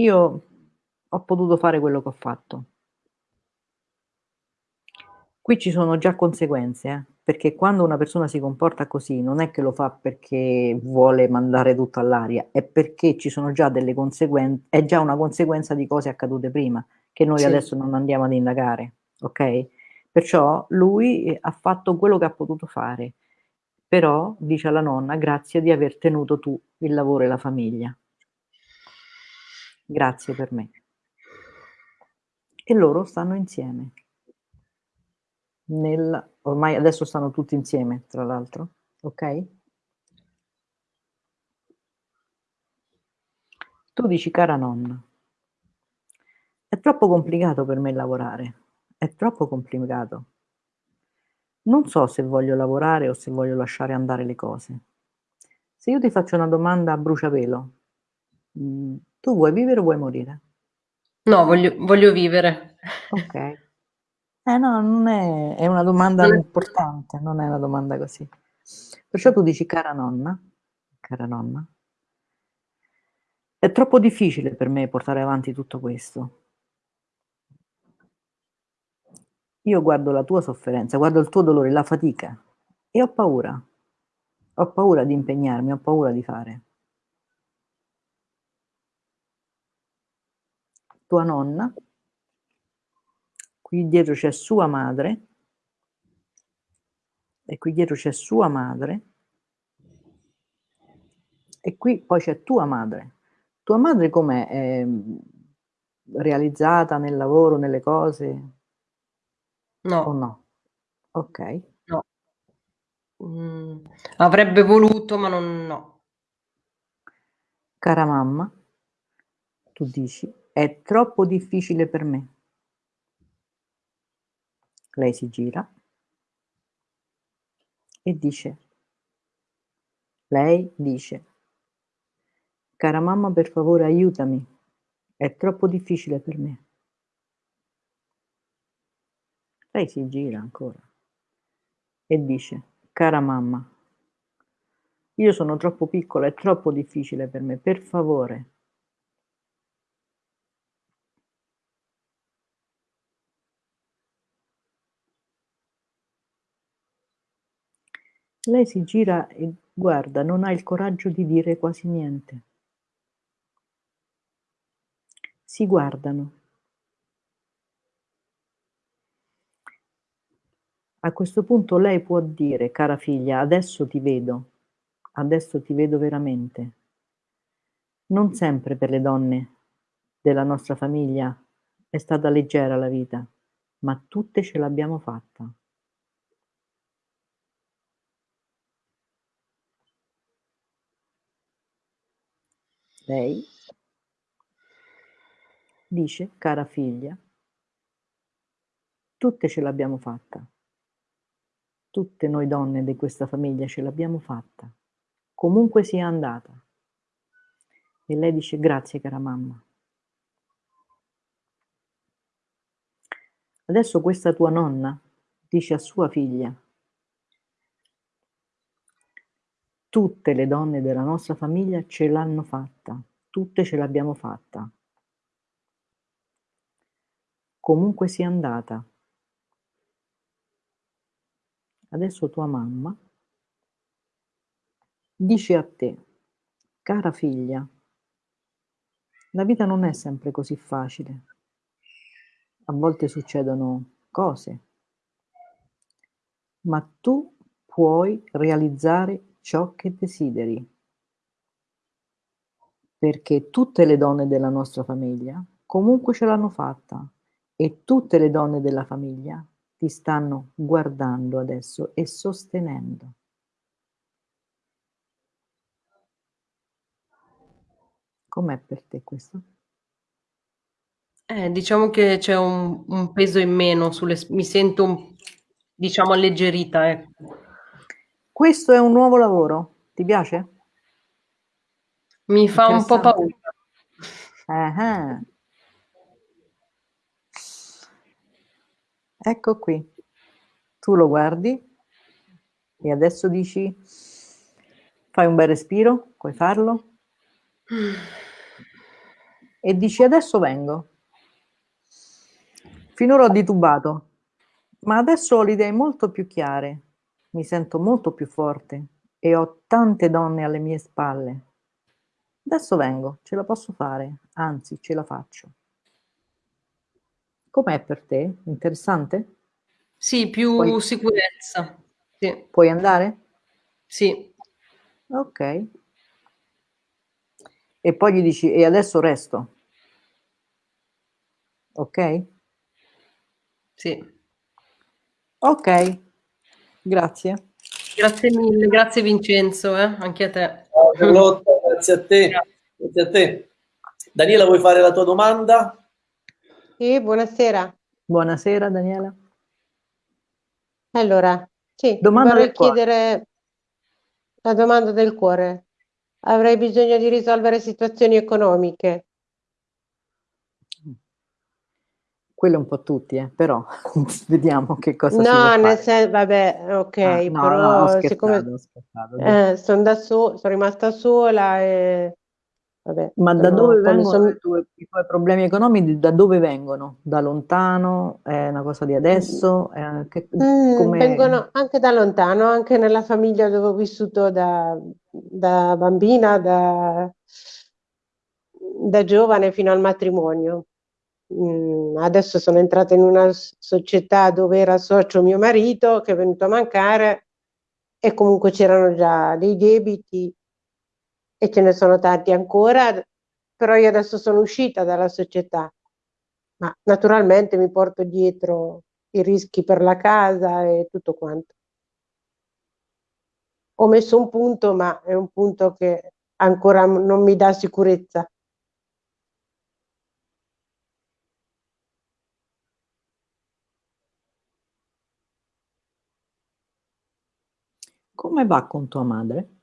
Io ho potuto fare quello che ho fatto. Qui ci sono già conseguenze, eh, perché quando una persona si comporta così non è che lo fa perché vuole mandare tutto all'aria, è perché ci sono già delle conseguenze, è già una conseguenza di cose accadute prima, che noi Sì. adesso non andiamo ad indagare, ok? Perciò lui eh, ha fatto quello che ha potuto fare, però dice alla nonna grazie di aver tenuto tu il lavoro e la famiglia. Grazie per me. E loro stanno insieme. Nel, ormai adesso stanno tutti insieme, tra l'altro, ok? Tu dici, cara nonna, è troppo complicato per me lavorare, è troppo complicato. Non so se voglio lavorare o se voglio lasciare andare le cose. Se io ti faccio una domanda a bruciapelo, mm, tu vuoi vivere o vuoi morire? No, voglio, voglio vivere. Ok. Eh no, non è, è una domanda Non è- importante, non è una domanda così. Perciò tu dici, cara nonna, cara nonna, è troppo difficile per me portare avanti tutto questo. Io guardo la tua sofferenza, guardo il tuo dolore, la fatica e ho paura. Ho paura di impegnarmi, ho paura di fare. Tua nonna, qui dietro c'è sua madre, e qui dietro c'è sua madre, e qui poi c'è tua madre. Tua madre com'è? È realizzata nel lavoro, nelle cose? No. O no? Ok. No. Mm, avrebbe voluto, ma non no. Cara mamma, tu dici, è troppo difficile per me. Lei si gira e dice, lei dice, cara mamma per favore aiutami, è troppo difficile per me. Lei si gira ancora e dice, cara mamma, io sono troppo piccola, è troppo difficile per me, per favore. Lei si gira e guarda, non ha il coraggio di dire quasi niente. Si guardano. A questo punto lei può dire, cara figlia, adesso ti vedo, adesso ti vedo veramente. Non sempre per le donne della nostra famiglia è stata leggera la vita, ma tutte ce l'abbiamo fatta. Lei dice, cara figlia, tutte ce l'abbiamo fatta. Tutte noi donne di questa famiglia ce l'abbiamo fatta, comunque sia andata. E lei dice, grazie cara mamma. Adesso questa tua nonna dice a sua figlia, Tutte le donne della nostra famiglia ce l'hanno fatta, tutte ce l'abbiamo fatta. Comunque sia andata. Adesso tua mamma dice a te, cara figlia, la vita non è sempre così facile. A volte succedono cose, ma tu puoi realizzare ciò che desideri. Perché tutte le donne della nostra famiglia comunque ce l'hanno fatta e tutte le donne della famiglia ti stanno guardando adesso e sostenendo. Com'è per te questo? Eh, diciamo che c'è un, un peso in meno, sulle, mi sento, diciamo, alleggerita. Ecco. Questo è un nuovo lavoro, ti piace? Mi fa un po' paura. Uh-huh. Ecco qui, tu lo guardi e adesso dici, fai un bel respiro, puoi farlo? E dici adesso vengo. Finora ho titubato, ma adesso ho le idee molto più chiare mi sento molto più forte e ho tante donne alle mie spalle. Adesso vengo, ce la posso fare, anzi ce la faccio. Com'è per te? Interessante? Sì, più puoi... sicurezza. Sì. Puoi andare? Sì. Ok. E poi gli dici, e adesso resto. Ok? Sì. Ok. Grazie. Grazie mille, grazie Vincenzo, eh? anche a te. Ciao Carlotta, grazie a te. Grazie a te. Daniela, vuoi fare la tua domanda? Sì, buonasera. Buonasera Daniela. Allora, sì, domanda vorrei chiedere la domanda del cuore. Avrei bisogno di risolvere situazioni economiche. quello un po' tutti, eh, però vediamo che cosa No, nel senso, vabbè, ok, ah, no, però no, siccome eh, sono, da so- sono rimasta sola e vabbè, Ma da dove vengono sono... i, tuoi, i, tuoi, problemi economici? Da dove vengono? Da lontano? È una cosa di adesso? È, che, mm, vengono anche da lontano, anche nella famiglia dove ho vissuto da, da bambina, da, da giovane fino al matrimonio. Mm, adesso sono entrata in una società dove era socio mio marito che è venuto a mancare e comunque c'erano già dei debiti e ce ne sono tanti ancora, però io adesso sono uscita dalla società, ma naturalmente mi porto dietro i rischi per la casa e tutto quanto. Ho messo un punto, ma è un punto che ancora non mi dà sicurezza. Come va con tua madre?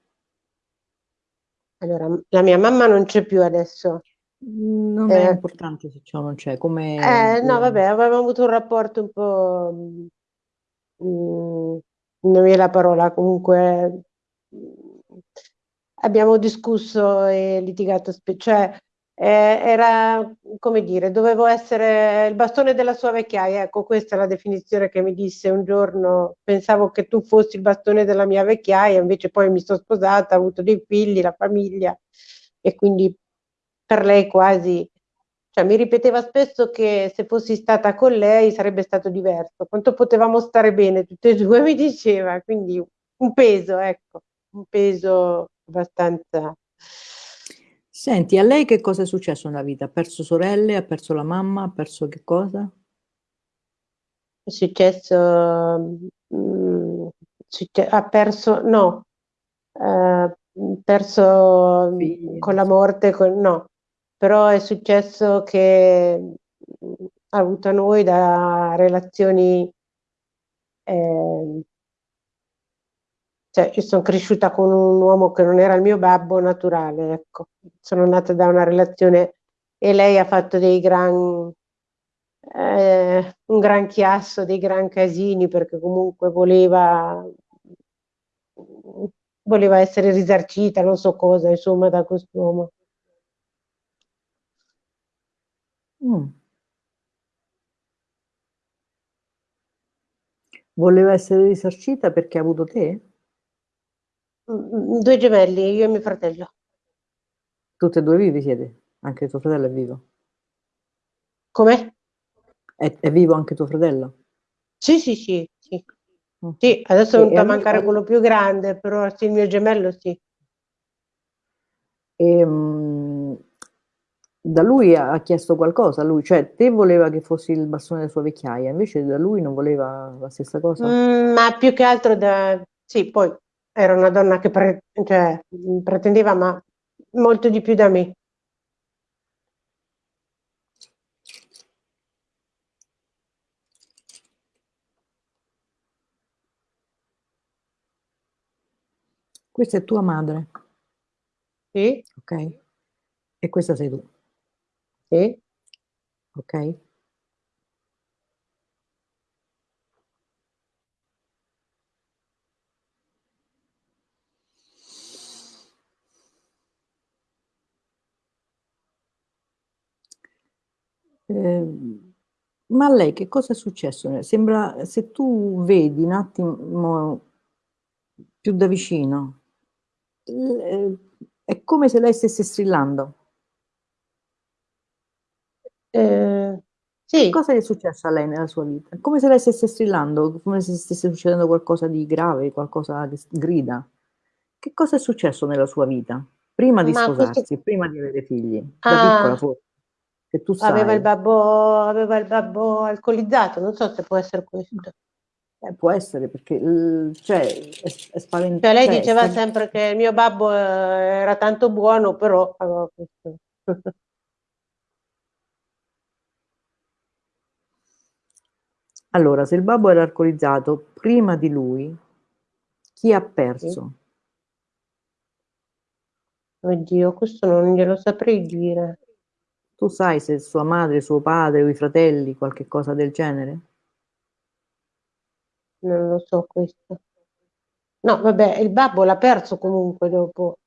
Allora, la mia mamma non c'è più adesso. Non è eh, importante se o non c'è, come... Eh, no, vabbè, avevamo avuto un rapporto un po'... Mm, non mi è la parola, comunque abbiamo discusso e litigato, cioè eh, era, come dire, dovevo essere il bastone della sua vecchiaia, ecco questa è la definizione che mi disse un giorno, pensavo che tu fossi il bastone della mia vecchiaia, invece poi mi sono sposata, ho avuto dei figli, la famiglia e quindi per lei quasi, cioè mi ripeteva spesso che se fossi stata con lei sarebbe stato diverso, quanto potevamo stare bene tutte e due mi diceva, quindi un peso, ecco, un peso abbastanza Senti, a lei che cosa è successo nella vita? Ha perso sorelle, ha perso la mamma, ha perso che cosa? È successo, mm, succe- ha perso, no, ha perso Figli, con la morte, con- no, però è successo che mm, ha avuto noi da relazioni eh, cioè, io sono cresciuta con un uomo che non era il mio babbo naturale, ecco. Sono nata da una relazione e lei ha fatto dei gran, eh, un gran chiasso, dei gran casini perché comunque voleva, voleva essere risarcita, non so cosa, insomma, da quest'uomo. Mm. Voleva essere risarcita perché ha avuto te? Mm, due gemelli, io e mio fratello. Tutte e due vivi siete? Anche tuo fratello è vivo? Come? È, è vivo anche tuo fratello? Sì, sì, sì. Sì, mm. sì adesso è venuto a mancare quello più grande, però sì, il mio gemello sì. E, um, da lui ha chiesto qualcosa, lui, cioè te voleva che fossi il bastone della sua vecchiaia, invece da lui non voleva la stessa cosa? Mm, ma più che altro da... Sì, poi era una donna che pre- cioè, pretendeva ma molto di più da me. Questa è tua madre. Sì. Ok. E questa sei tu. Sì. Ok. Ehm, ma a lei che cosa è successo? Sembra, se tu vedi un attimo più da vicino, eh, è come se lei stesse strillando. Eh, sì. Cosa è successo a lei nella sua vita? Come se lei stesse strillando, come se stesse succedendo qualcosa di grave, qualcosa che grida. Che cosa è successo nella sua vita? Prima di Ma sposarsi, questo... prima di avere figli, da ah. piccola forse che tu sai. Aveva il babbo, aveva il babbo alcolizzato, non so se può essere questo. Eh, può essere perché cioè, è, è spaventato. Cioè, lei cioè, diceva sta... sempre che il mio babbo eh, era tanto buono, però aveva questo. Allora, se il babbo era alcolizzato, prima di lui, chi ha perso? Oddio, questo non glielo saprei dire. Tu sai se sua madre, suo padre o i fratelli, qualche cosa del genere? Non lo so questo. No, vabbè, il babbo l'ha perso comunque dopo.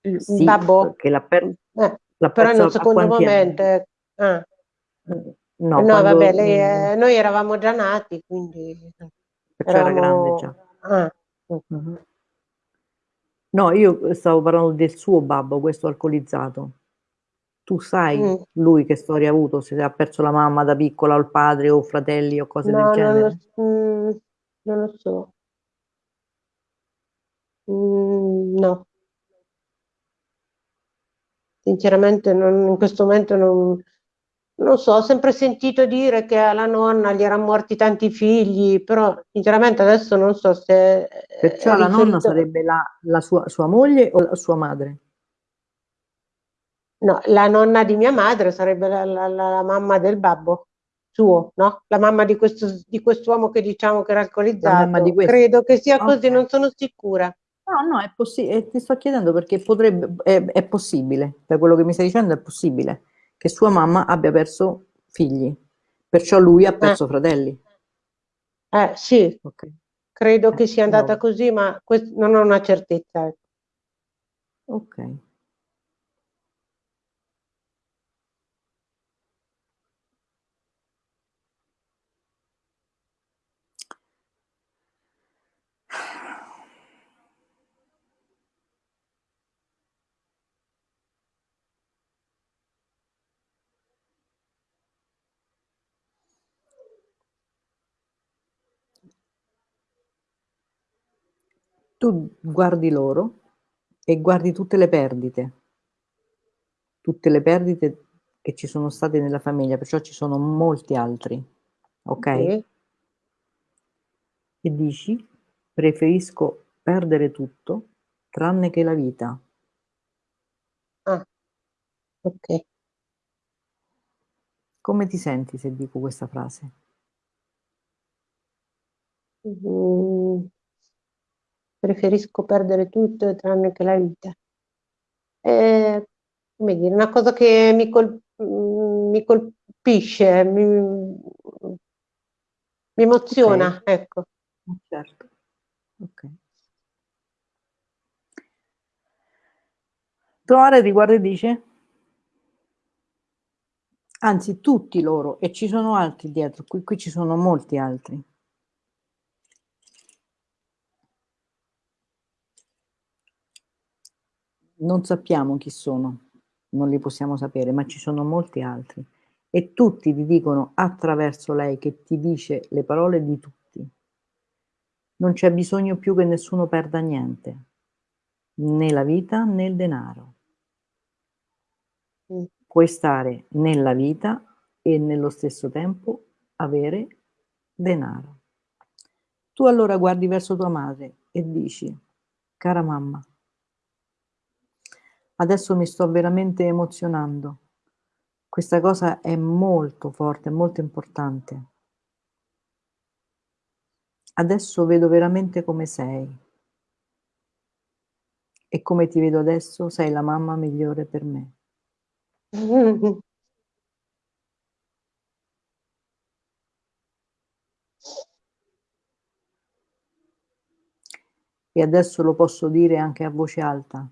Il, sì, babbo? Che l'ha, per... eh, l'ha però in un secondo momento. Eh. Ah. No, no quando... vabbè, lei, eh, noi eravamo già nati, quindi... Perciò eravamo... era grande già. Ah. Uh-huh. No, io stavo parlando del suo babbo, questo alcolizzato. Tu sai mm. lui che storia ha avuto, se ha perso la mamma da piccola o il padre o fratelli o cose no, del genere? Non lo, mm, non lo so. Mm, no. Sinceramente non, in questo momento non, non so, ho sempre sentito dire che alla nonna gli erano morti tanti figli, però sinceramente adesso non so se... Perciò la riferito... nonna sarebbe la, la sua, sua, moglie o la sua madre? No, la nonna di mia madre sarebbe la, la, la mamma del babbo suo, no? La mamma di, questo, di quest'uomo che diciamo che era alcolizzato. Credo che sia okay. così, non sono sicura. No, no, è possibile, ti sto chiedendo perché potrebbe, è, è possibile, da quello che mi stai dicendo è possibile che sua mamma abbia perso figli, perciò lui ha eh. perso eh. fratelli. Eh sì, okay. credo eh, che sia andata no. così, ma non ho una certezza. Ecco. Ok. Tu guardi loro e guardi tutte le perdite, tutte le perdite che ci sono state nella famiglia, perciò ci sono molti altri, ok? okay. E dici, preferisco perdere tutto tranne che la vita. Ah, ok. Come ti senti se dico questa frase? Mm, preferisco perdere tutto tranne che la vita. È, come dire, una cosa che mi, col, mi colpisce, mi, mi emoziona, okay. ecco. Certo. Ok. Trovare riguardo e dice? Anzi, tutti loro, e ci sono altri dietro, qui, qui ci sono molti altri. Non sappiamo chi sono, non li possiamo sapere, ma ci sono molti altri. E tutti ti dicono attraverso lei che ti dice le parole di tutti. Non c'è bisogno più che nessuno perda niente, né la vita né il denaro. Mm. Puoi stare nella vita e nello stesso tempo avere denaro. Tu allora guardi verso tua madre e dici, cara mamma, Adesso mi sto veramente emozionando. Questa cosa è molto forte, molto importante. Adesso vedo veramente come sei. E come ti vedo adesso, sei la mamma migliore per me. E adesso lo posso dire anche a voce alta,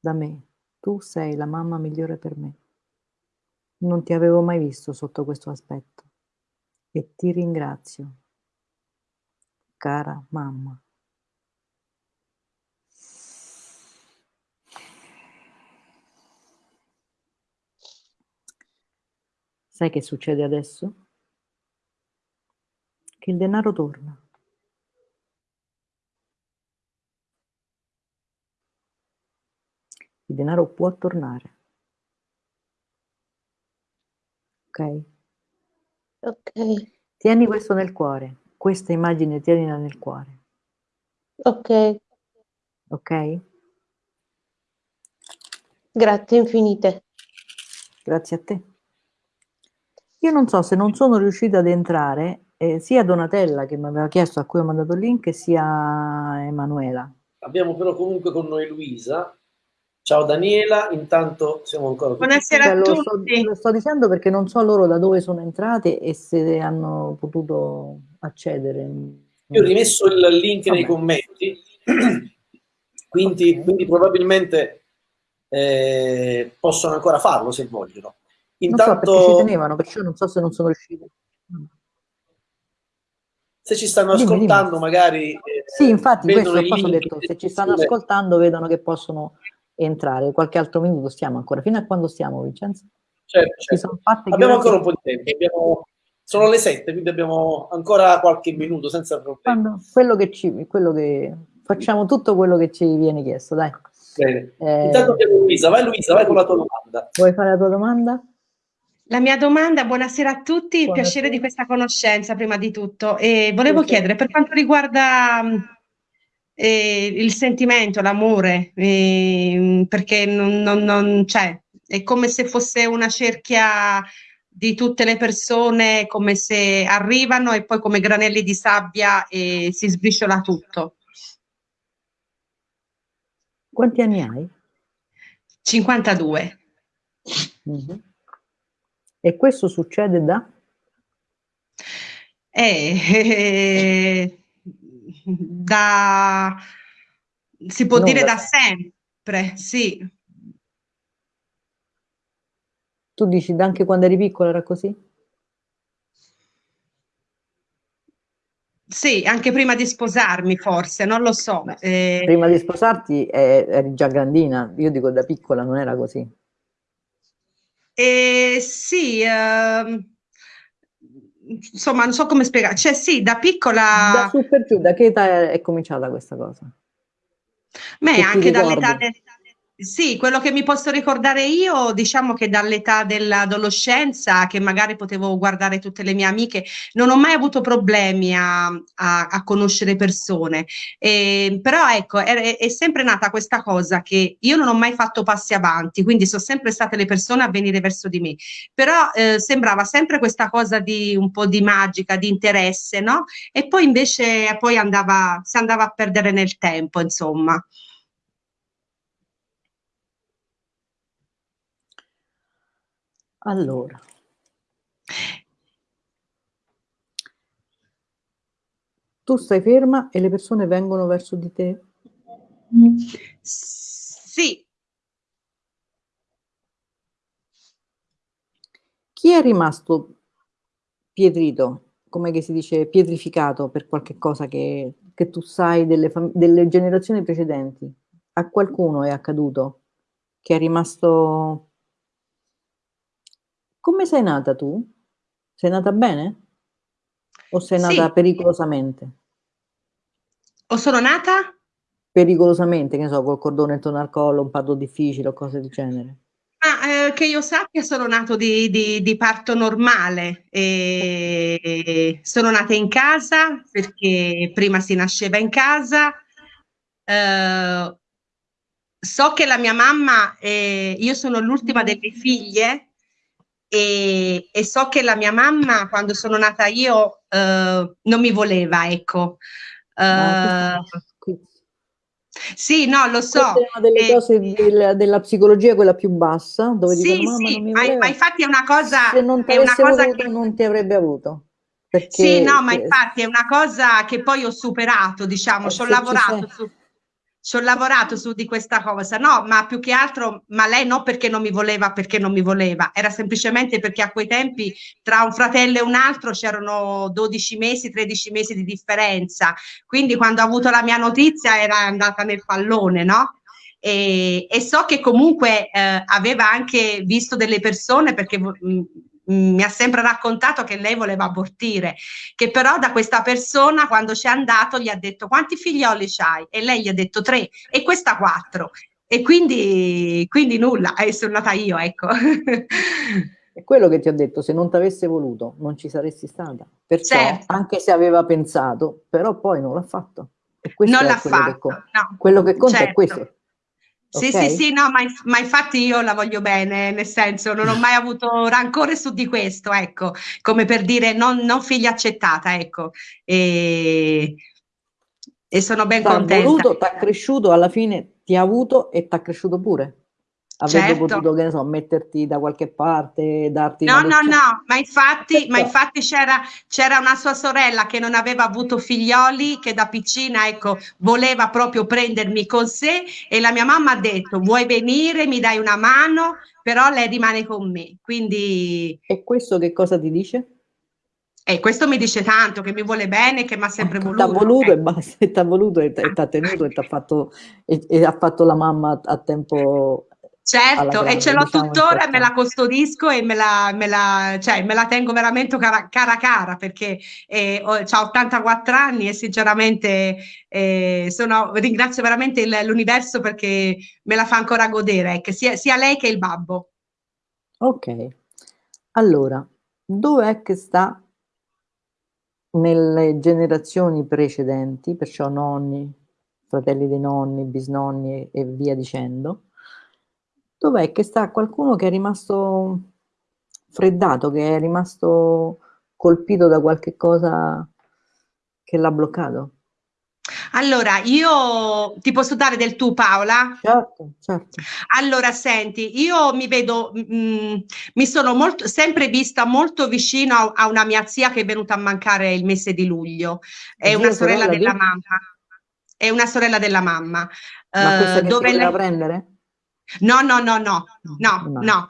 da me. Tu sei la mamma migliore per me. Non ti avevo mai visto sotto questo aspetto e ti ringrazio, cara mamma. Sai che succede adesso? Che il denaro torna. Il denaro può tornare. Ok? Ok. Tieni questo nel cuore, questa immagine tienila nel cuore. Ok. Ok? Grazie infinite. Grazie a te. Io non so se non sono riuscita ad entrare, eh, sia Donatella che mi aveva chiesto a cui ho mandato il link, sia Emanuela. Abbiamo però comunque con noi Luisa, Ciao Daniela, intanto siamo ancora tutti Buonasera a tutti. Lo sto, lo sto, dicendo perché non so loro da dove sono entrate e se hanno potuto accedere. Io ho rimesso il link Vabbè. nei commenti, quindi, okay. quindi probabilmente eh, possono ancora farlo se vogliono. Intanto, non so ci tenevano, perciò non so se non sono riusciti. Se ci stanno dimmi, ascoltando dimmi. magari... Eh, sì, infatti questo ho detto, se ci stanno ascoltando vedono che possono entrare. Qualche altro minuto stiamo ancora. Fino a quando stiamo, Vincenzo? Certo, certo. Abbiamo ancora un po' di tempo. Abbiamo... Sono le sette, quindi abbiamo ancora qualche minuto senza problemi. Quando, quello che ci, quello che, facciamo tutto quello che ci viene chiesto, dai. Bene. Eh... Intanto abbiamo Luisa. Vai Luisa, vai con la tua domanda. Vuoi fare la tua domanda? La mia domanda, buonasera a tutti, buonasera. piacere di questa conoscenza prima di tutto. E volevo chiedere, per quanto riguarda eh, il sentimento, l'amore, eh, perché non, non, non c'è, è come se fosse una cerchia di tutte le persone, come se arrivano e poi come granelli di sabbia e si sbriciola tutto. Quanti anni hai? 52. Mm-hmm. E questo succede da? Eh, eh, da, si può non dire da, da sempre, sì. Tu dici anche quando eri piccola era così? Sì, anche prima di sposarmi forse, non lo so. Beh, eh... Prima di sposarti eh, eri già grandina, io dico da piccola non era così. Eh, sì, eh, insomma, non so come spiegare. Cioè, sì, da piccola. Da su per giù, da che età è cominciata questa cosa? Beh, anche dall'età del sì, quello che mi posso ricordare io, diciamo che dall'età dell'adolescenza, che magari potevo guardare tutte le mie amiche, non ho mai avuto problemi a, a, a conoscere persone. Eh, però ecco, è, è, sempre nata questa cosa che io non ho mai fatto passi avanti, quindi sono sempre state le persone a venire verso di me. Però eh, sembrava sempre questa cosa di un po' di magica, di interesse, no? E poi invece poi andava, si andava a perdere nel tempo, insomma. Allora. Tu stai ferma e le persone vengono verso di te? Sì. Chi è rimasto pietrito, come si dice, pietrificato per qualche cosa che, che tu sai delle, delle generazioni precedenti? A qualcuno è accaduto che è rimasto come sei nata tu? Sei nata bene? O sei nata sì. pericolosamente? O sono nata? Pericolosamente, che ne so, col cordone intorno al collo, un parto difficile o cose del genere. Ah, eh, che io sappia sono nato di, di, di parto normale, e sono nata in casa perché prima si nasceva in casa, eh, so che la mia mamma, eh, io sono l'ultima delle figlie e, e, so che la mia mamma quando sono nata io uh, non mi voleva, ecco. Uh, sì, no, lo so. Questa è una delle eh, cose del, della psicologia, quella più bassa, dove sì, dicono, mamma sì. Ma, ma infatti è una cosa... Se non ti avesse voluto, che... non ti avrebbe avuto. Perché, sì, no, ma infatti è una cosa che poi ho superato, diciamo, eh, ci ho lavorato su ci ho lavorato su di questa cosa, no, ma più che altro, ma lei non perché non mi voleva, perché non mi voleva, era semplicemente perché a quei tempi tra un fratello e un altro c'erano 12 mesi, 13 mesi di differenza, quindi quando ho avuto la mia notizia era andata nel pallone, no? E, e so che comunque eh, aveva anche visto delle persone perché mh, mi ha sempre raccontato che lei voleva abortire, che però da questa persona quando c'è andato gli ha detto quanti figlioli c'hai? E lei gli ha detto tre e questa quattro. E quindi, quindi nulla, e sono nata io, ecco. È quello che ti ho detto, se non ti avesse voluto non ci saresti stata. Perciò, certo. anche se aveva pensato, però poi non l'ha fatto. E non l'ha fatto. Che no. Quello che conta certo. è questo. Sì, okay. sì, sì, no, ma, ma, infatti io la voglio bene, nel senso non ho mai avuto rancore su di questo, ecco, come per dire non, non figlia accettata, ecco. E, e sono ben t'ha contenta. Voluto, ti ha cresciuto, alla fine ti ha avuto e ti ha cresciuto pure. Avrebbe certo. potuto, che ne so, metterti da qualche parte, darti No, no, no, ma infatti, ma infatti c'era, c'era, una sua sorella che non aveva avuto figlioli, che da piccina, ecco, voleva proprio prendermi con sé e la mia mamma ha detto, vuoi venire, mi dai una mano, però lei rimane con me, quindi... E questo che cosa ti dice? E questo mi dice tanto, che mi vuole bene, che mi ha sempre voluto. Ti ha voluto, eh. e voluto e ti ha tenuto e ti ha fatto, e, e ha fatto la mamma a tempo Certo, e ce l'ho diciamo tuttora, me la custodisco e me la, me la, cioè, me la tengo veramente cara cara, cara perché eh, ho 84 anni e sinceramente eh, sono, ringrazio veramente l'universo perché me la fa ancora godere, ecco, sia, sia lei che il babbo. Ok, allora, dov'è che sta nelle generazioni precedenti, perciò nonni, fratelli dei nonni, bisnonni e via dicendo, dov'è che sta qualcuno che è rimasto freddato, che è rimasto colpito da qualche cosa che l'ha bloccato? Allora, io ti posso dare del tu Paola? Certo, certo. Allora, senti, io mi vedo, mh, mm, mi sono molto, sempre vista molto vicino a, a, una mia zia che è venuta a mancare il mese di luglio. È una sorella, sorella della mamma. È una sorella della mamma. Ma questa uh, dove lei... prendere? No, no, no, no, no, no. no.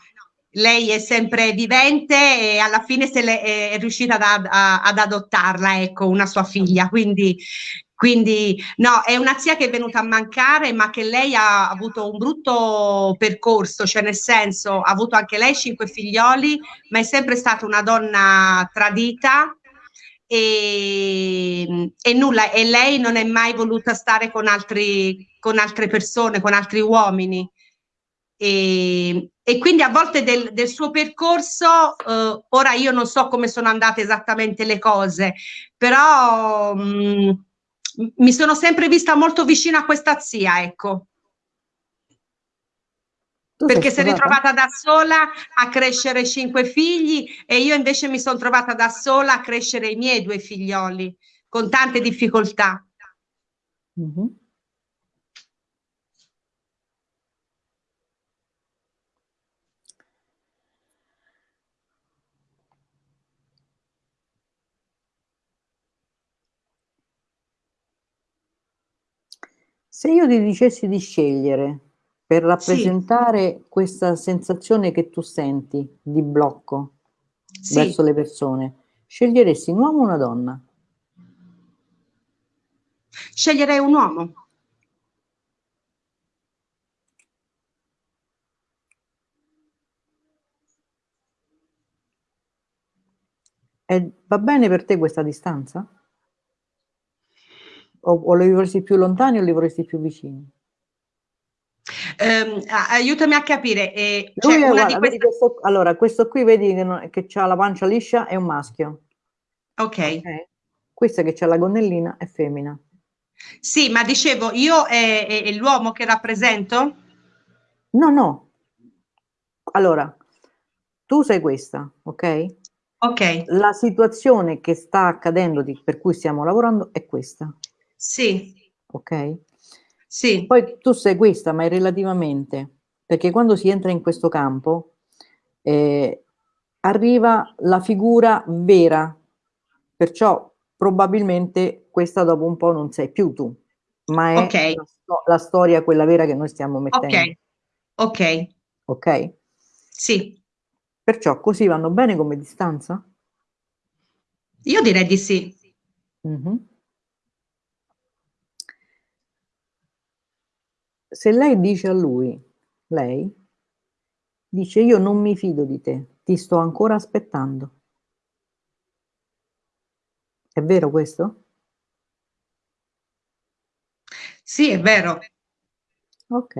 Lei è sempre vivente e alla fine è, è riuscita ad, a, ad adottarla, ecco, una sua figlia. Quindi, quindi no, è una zia che è venuta a mancare, ma che lei ha avuto un brutto percorso, cioè nel senso ha avuto anche lei cinque figlioli, ma è sempre stata una donna tradita, e, e, nulla, e lei non è mai voluta stare con, altri, con altre persone, con altri uomini. E, e quindi a volte del, del suo percorso, eh, ora io non so come sono andate esattamente le cose, però mh, mm, mi sono sempre vista molto vicina a questa zia, ecco. Tu perché si è ritrovata da sola a crescere cinque figli e io invece mi sono trovata da sola a crescere i miei due figlioli con tante difficoltà. Mm -hmm. Se io ti dicessi di scegliere per rappresentare sì. questa sensazione che tu senti di blocco sì. verso le persone, sceglieresti un uomo o una donna? Sceglierei un uomo. E va bene per te questa distanza? O, o li vorresti più lontani o li vorresti più vicini? Um, aiutami a capire. Eh, cioè è, guarda, queste... questo, allora, questo qui vedi che, non, che ha la pancia liscia è un maschio. Ok. okay. Questa che ha la gonnellina è femmina. Sì, ma dicevo, io è, è, è l'uomo che rappresento? No, no. Allora, tu sei questa, ok? Ok. La situazione che sta accadendo, di, per cui stiamo lavorando, è questa. Sì. Ok? Sì. Poi tu sei questa, ma è relativamente, perché quando si entra in questo campo eh, arriva la figura vera, perciò probabilmente questa dopo un po' non sei più tu, ma è okay. la, la, storia quella vera che noi stiamo mettendo. Ok. Ok. Ok? Sì. Perciò così vanno bene come distanza? Io direi di sì. Mm -hmm. Se lei dice a lui, lei, dice io non mi fido di te, ti sto ancora aspettando. È vero questo? Sì, è vero. Ok.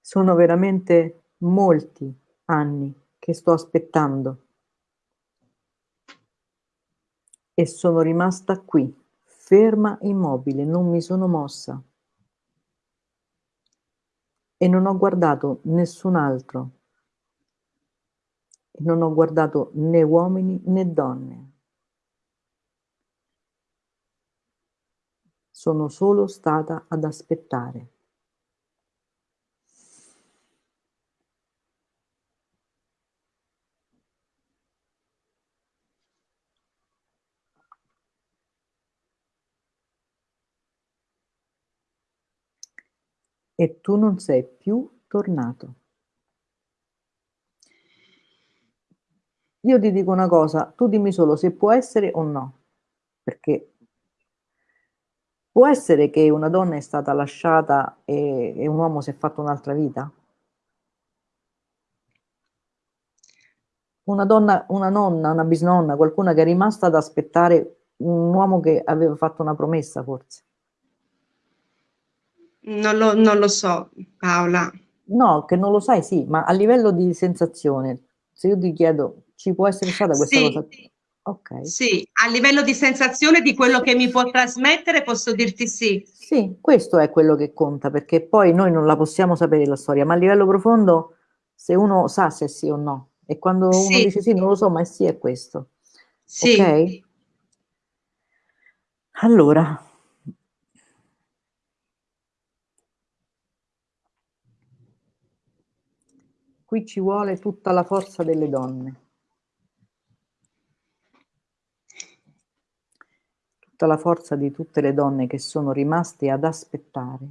Sono veramente molti anni che sto aspettando e sono rimasta qui, ferma immobile, non mi sono mossa. E non ho guardato nessun altro. non ho guardato né uomini né donne. Sono solo stata ad aspettare. E tu non sei più tornato. Io ti dico una cosa, tu dimmi solo se può essere o no, perché può essere che una donna è stata lasciata e, e un uomo si è fatto un'altra vita? Una donna, una nonna, una bisnonna, qualcuna che è rimasta ad aspettare un uomo che aveva fatto una promessa forse. Non lo, non lo so, Paola. No, che non lo sai, sì, ma a livello di sensazione, se io ti chiedo ci può essere stata questa sì, cosa? Ok. Sì, a livello di sensazione di quello che mi può trasmettere posso dirti sì. Sì, questo è quello che conta, perché poi noi non la possiamo sapere la storia, ma a livello profondo se uno sa se sì o no, e quando sì. uno dice sì non lo so, ma è sì è questo. Sì. Ok? Allora, qui ci vuole tutta la forza delle donne. tutta la forza di tutte le donne che sono rimaste ad aspettare.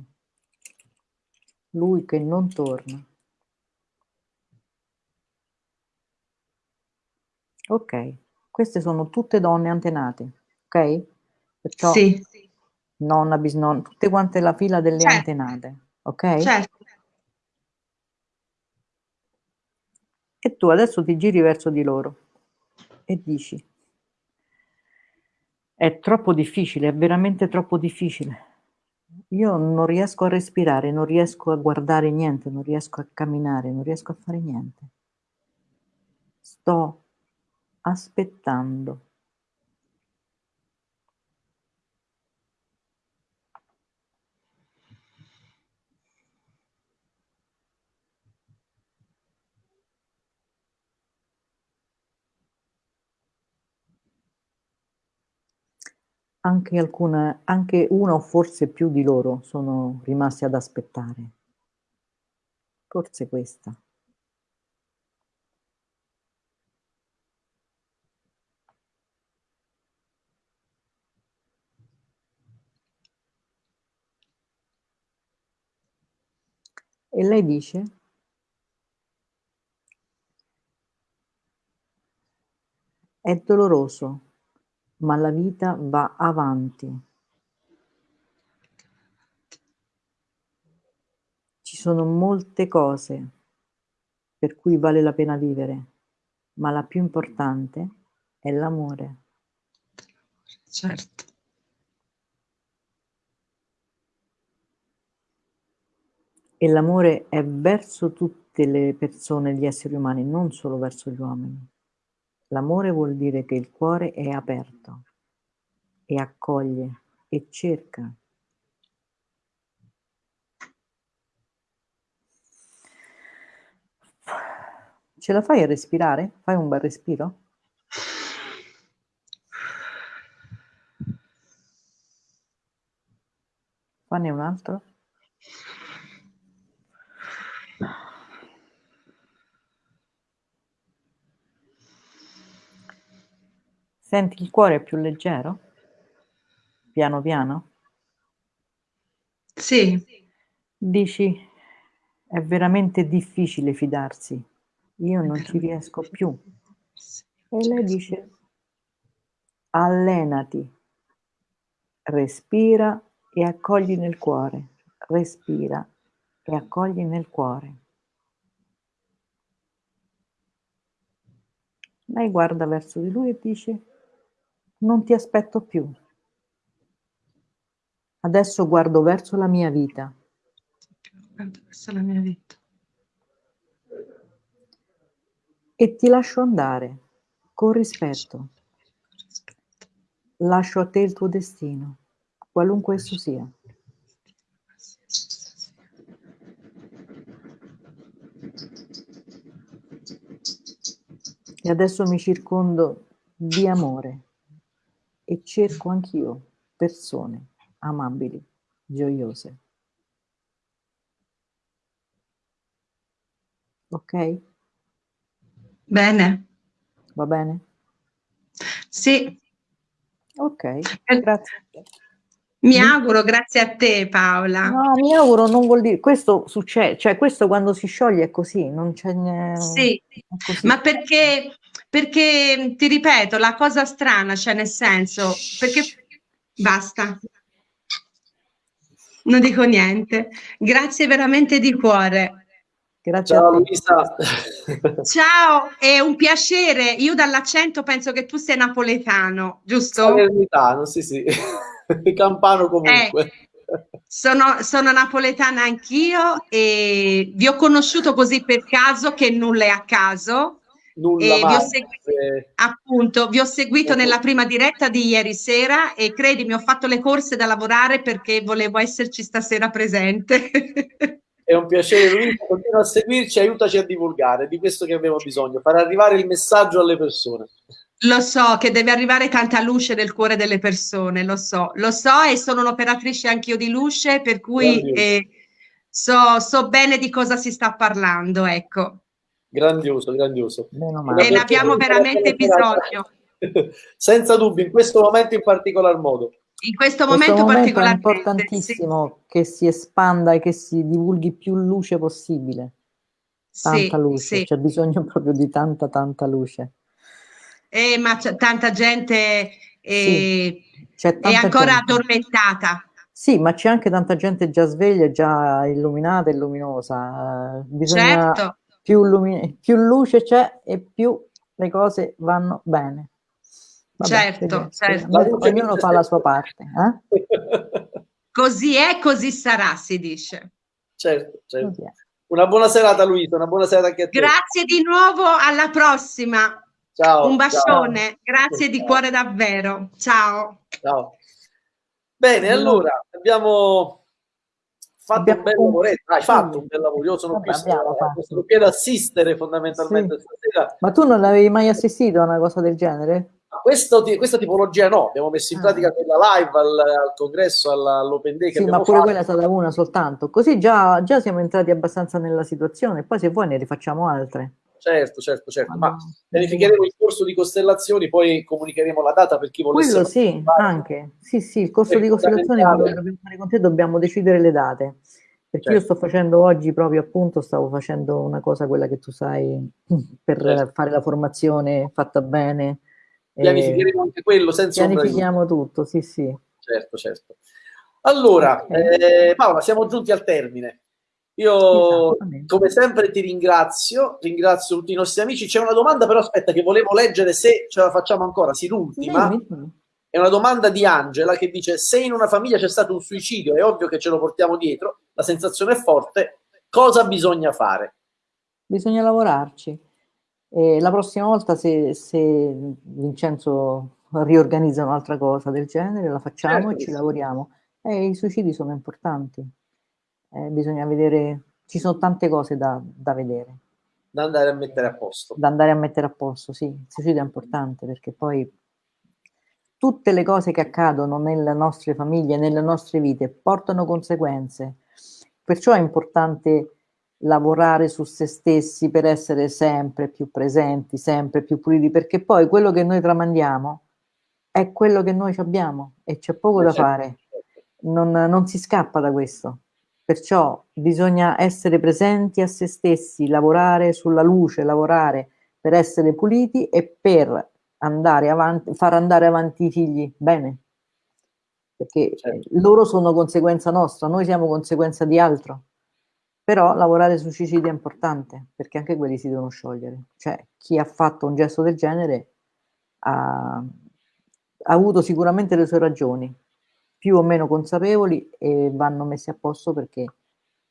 Lui che non torna. Ok, queste sono tutte donne antenate, ok? Perciò sì. nonna, bisnonna, tutte quante la fila delle certo. antenate, ok? Certo. E tu adesso ti giri verso di loro e dici è troppo difficile, è veramente troppo difficile. Io non riesco a respirare, non riesco a guardare niente, non riesco a camminare, non riesco a fare niente. Sto aspettando. Anche alcune anche una o forse più di loro sono rimasti ad aspettare. Forse questa. E lei dice è doloroso ma la vita va avanti. Ci sono molte cose per cui vale la pena vivere, ma la più importante è l'amore. Certo. E l'amore è verso tutte le persone, gli esseri umani, non solo verso gli uomini. L'amore vuol dire che il cuore è aperto e accoglie e cerca. Ce la fai a respirare? Fai un bel respiro? Fanne un altro. Senti il cuore più leggero? Piano piano? Sì. Dici, è veramente difficile fidarsi, io non ci riesco più. E lei dice, allenati, respira e accogli nel cuore, respira e accogli nel cuore. Lei guarda verso di lui e dice, non ti aspetto più. Adesso guardo verso la mia vita. Guardo verso la mia vita. E ti lascio andare con rispetto. Lascio a te il tuo destino, qualunque esso sia. E adesso mi circondo di amore e cerco anch'io persone amabili, gioiose. Ok? Bene. Va bene? Sì. Ok, eh, grazie. Mi auguro, grazie a te Paola. No, mi auguro non vuol dire, questo succede, cioè questo quando si scioglie è così, non c'è niente. Sì, ma perché, perché ti ripeto, la cosa strana, cioè nel senso, perché basta. Non dico niente. Grazie veramente di cuore. Grazie Ciao Luisa. Ciao, è un piacere. Io dall'accento penso che tu sei napoletano, giusto? Napoletano, sì, sì. Campano comunque. Eh, sono, sono napoletana anch'io e vi ho conosciuto così per caso che nulla è a caso. Nulla vi ho seguito, appunto, vi ho seguito nella prima diretta di ieri sera e credimi, ho fatto le corse da lavorare perché volevo esserci stasera presente. È un piacere, Luisa, continua a seguirci, aiutaci a divulgare, di questo che abbiamo bisogno, far arrivare il messaggio alle persone. Lo so che deve arrivare tanta luce nel cuore delle persone, lo so, lo so e sono un'operatrice anch'io di luce, per cui eh, so, so, bene di cosa si sta parlando, ecco. Grandioso, grandioso. E ne abbiamo veramente bisogno. Senza dubbio, in questo momento in particolar modo. In questo momento, questo momento è importantissimo sì. che si espanda e che si divulghi più luce possibile. Tanta sì, luce, sì. c'è bisogno proprio di tanta, tanta luce. Eh, ma c'è tanta gente eh, è ancora gente. addormentata. Sì, ma c'è anche tanta gente già sveglia, già illuminata e luminosa. Bisogna certo. Più, lumi- più luce c'è e più le cose vanno bene. Vabbè, certo, certo. Ognuno fa la sua parte. Eh? Così è, così sarà, si dice. Certo, certo. Una buona serata Luisa, una buona serata anche a te. Grazie di nuovo, alla prossima. Ciao. Un bacione, ciao. grazie ciao. di cuore davvero. Ciao. Ciao. Bene, allora abbiamo fatto abbiamo un bel lavoretto. Hai fatto un bel lavoro. Io sono Vabbè, qui, sono qui ad assistere fondamentalmente sì. stasera. Ma tu non avevi mai assistito a una cosa del genere? Questo, questa tipologia no, abbiamo messo in ah. pratica quella live al, al congresso, all'open day. sì, ma pure fatto. quella è stata una soltanto. Così già, già, siamo entrati abbastanza nella situazione. Poi se vuoi ne rifacciamo altre. Certo, certo, certo. Ma verificheremo il corso di costellazioni, poi comunicheremo la data per chi volesse. Quello sì, anche. Sì, sì, il corso di costellazioni dobbiamo fare con te dobbiamo decidere le date. Perché certo. io sto facendo oggi proprio appunto, stavo facendo una cosa, quella che tu sai, per certo. fare la formazione fatta bene Pianificheremo anche quello senza Pianifichiamo tutto, sì, sì. Certo, certo. Allora, eh, Paola, siamo giunti al termine. Io, come sempre, ti ringrazio, ringrazio tutti i nostri amici. C'è una domanda, però aspetta, che volevo leggere se ce la facciamo ancora. Sì, l'ultima. È una domanda di Angela che dice: Se in una famiglia c'è stato un suicidio, è ovvio che ce lo portiamo dietro, la sensazione è forte. Cosa bisogna fare? Bisogna lavorarci e la prossima volta se, se Vincenzo riorganizza un'altra cosa del genere, la facciamo certo. e ci lavoriamo. E I suicidi sono importanti, eh, bisogna vedere, ci sono tante cose da, da, vedere. Da andare a mettere a posto. Da andare a mettere a posto, sì. Il suicidio è importante perché poi tutte le cose che accadono nelle nostre famiglie, nelle nostre vite, portano conseguenze. Perciò è importante lavorare su se stessi per essere sempre più presenti, sempre più puliti, perché poi quello che noi tramandiamo è quello che noi abbiamo e c'è poco da fare, non, non si scappa da questo. Perciò bisogna essere presenti a se stessi, lavorare sulla luce, lavorare per essere puliti e per andare avanti, far andare avanti i figli bene. Perché certo. loro sono conseguenza nostra, noi siamo conseguenza di altro. Però lavorare su suicidio è importante, perché anche quelli si devono sciogliere. Cioè, chi ha fatto un gesto del genere ha, ha avuto sicuramente le sue ragioni, più o meno consapevoli, e vanno messi a posto perché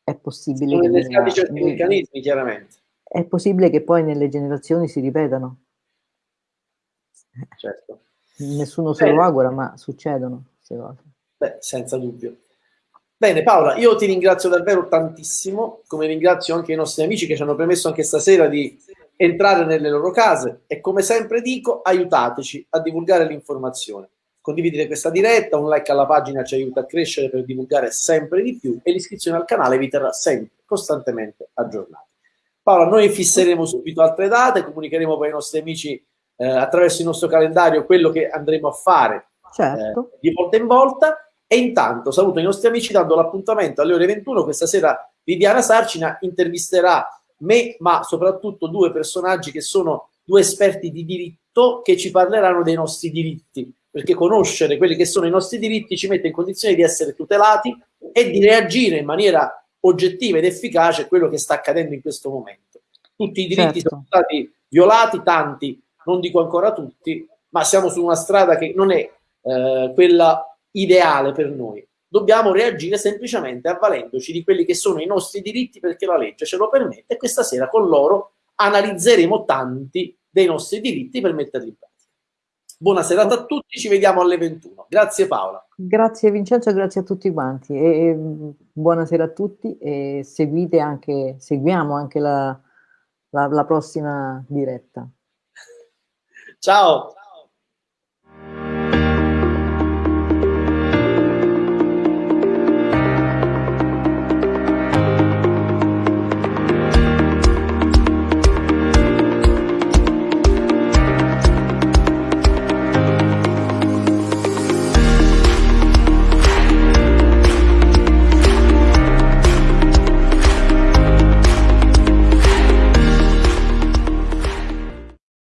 è possibile che... Nella, certi meccanismi, chiaramente. È possibile che poi nelle generazioni si ripetano. Certo. Nessuno se Bene. lo augura, ma succedono queste cose. Beh, senza dubbio. Bene Paola, io ti ringrazio davvero tantissimo, come ringrazio anche i nostri amici che ci hanno permesso anche stasera di entrare nelle loro case e come sempre dico aiutateci a divulgare l'informazione. Condividere questa diretta, un like alla pagina ci aiuta a crescere per divulgare sempre di più e l'iscrizione al canale vi terrà sempre, costantemente aggiornati. Paola, noi fisseremo subito altre date, comunicheremo poi ai nostri amici eh, attraverso il nostro calendario quello che andremo a fare certo. eh, di volta in volta e intanto saluto i nostri amici dando l'appuntamento alle ore 21. Questa sera Viviana Sarcina intervisterà me, ma soprattutto due personaggi che sono due esperti di diritto che ci parleranno dei nostri diritti, perché conoscere quelli che sono i nostri diritti ci mette in condizione di essere tutelati e di reagire in maniera oggettiva ed efficace a quello che sta accadendo in questo momento. Tutti i diritti certo. sono stati violati, tanti, non dico ancora tutti, ma siamo su una strada che non è eh, quella ideale per noi dobbiamo reagire semplicemente avvalendoci di quelli che sono i nostri diritti perché la legge ce lo permette e questa sera con loro analizzeremo tanti dei nostri diritti per metterli in pratica. Buona serata a tutti, ci vediamo alle 21. Grazie Paola. Grazie Vincenzo, grazie a tutti quanti e buonasera a tutti e seguite anche, seguiamo anche la, la, la prossima diretta. Ciao.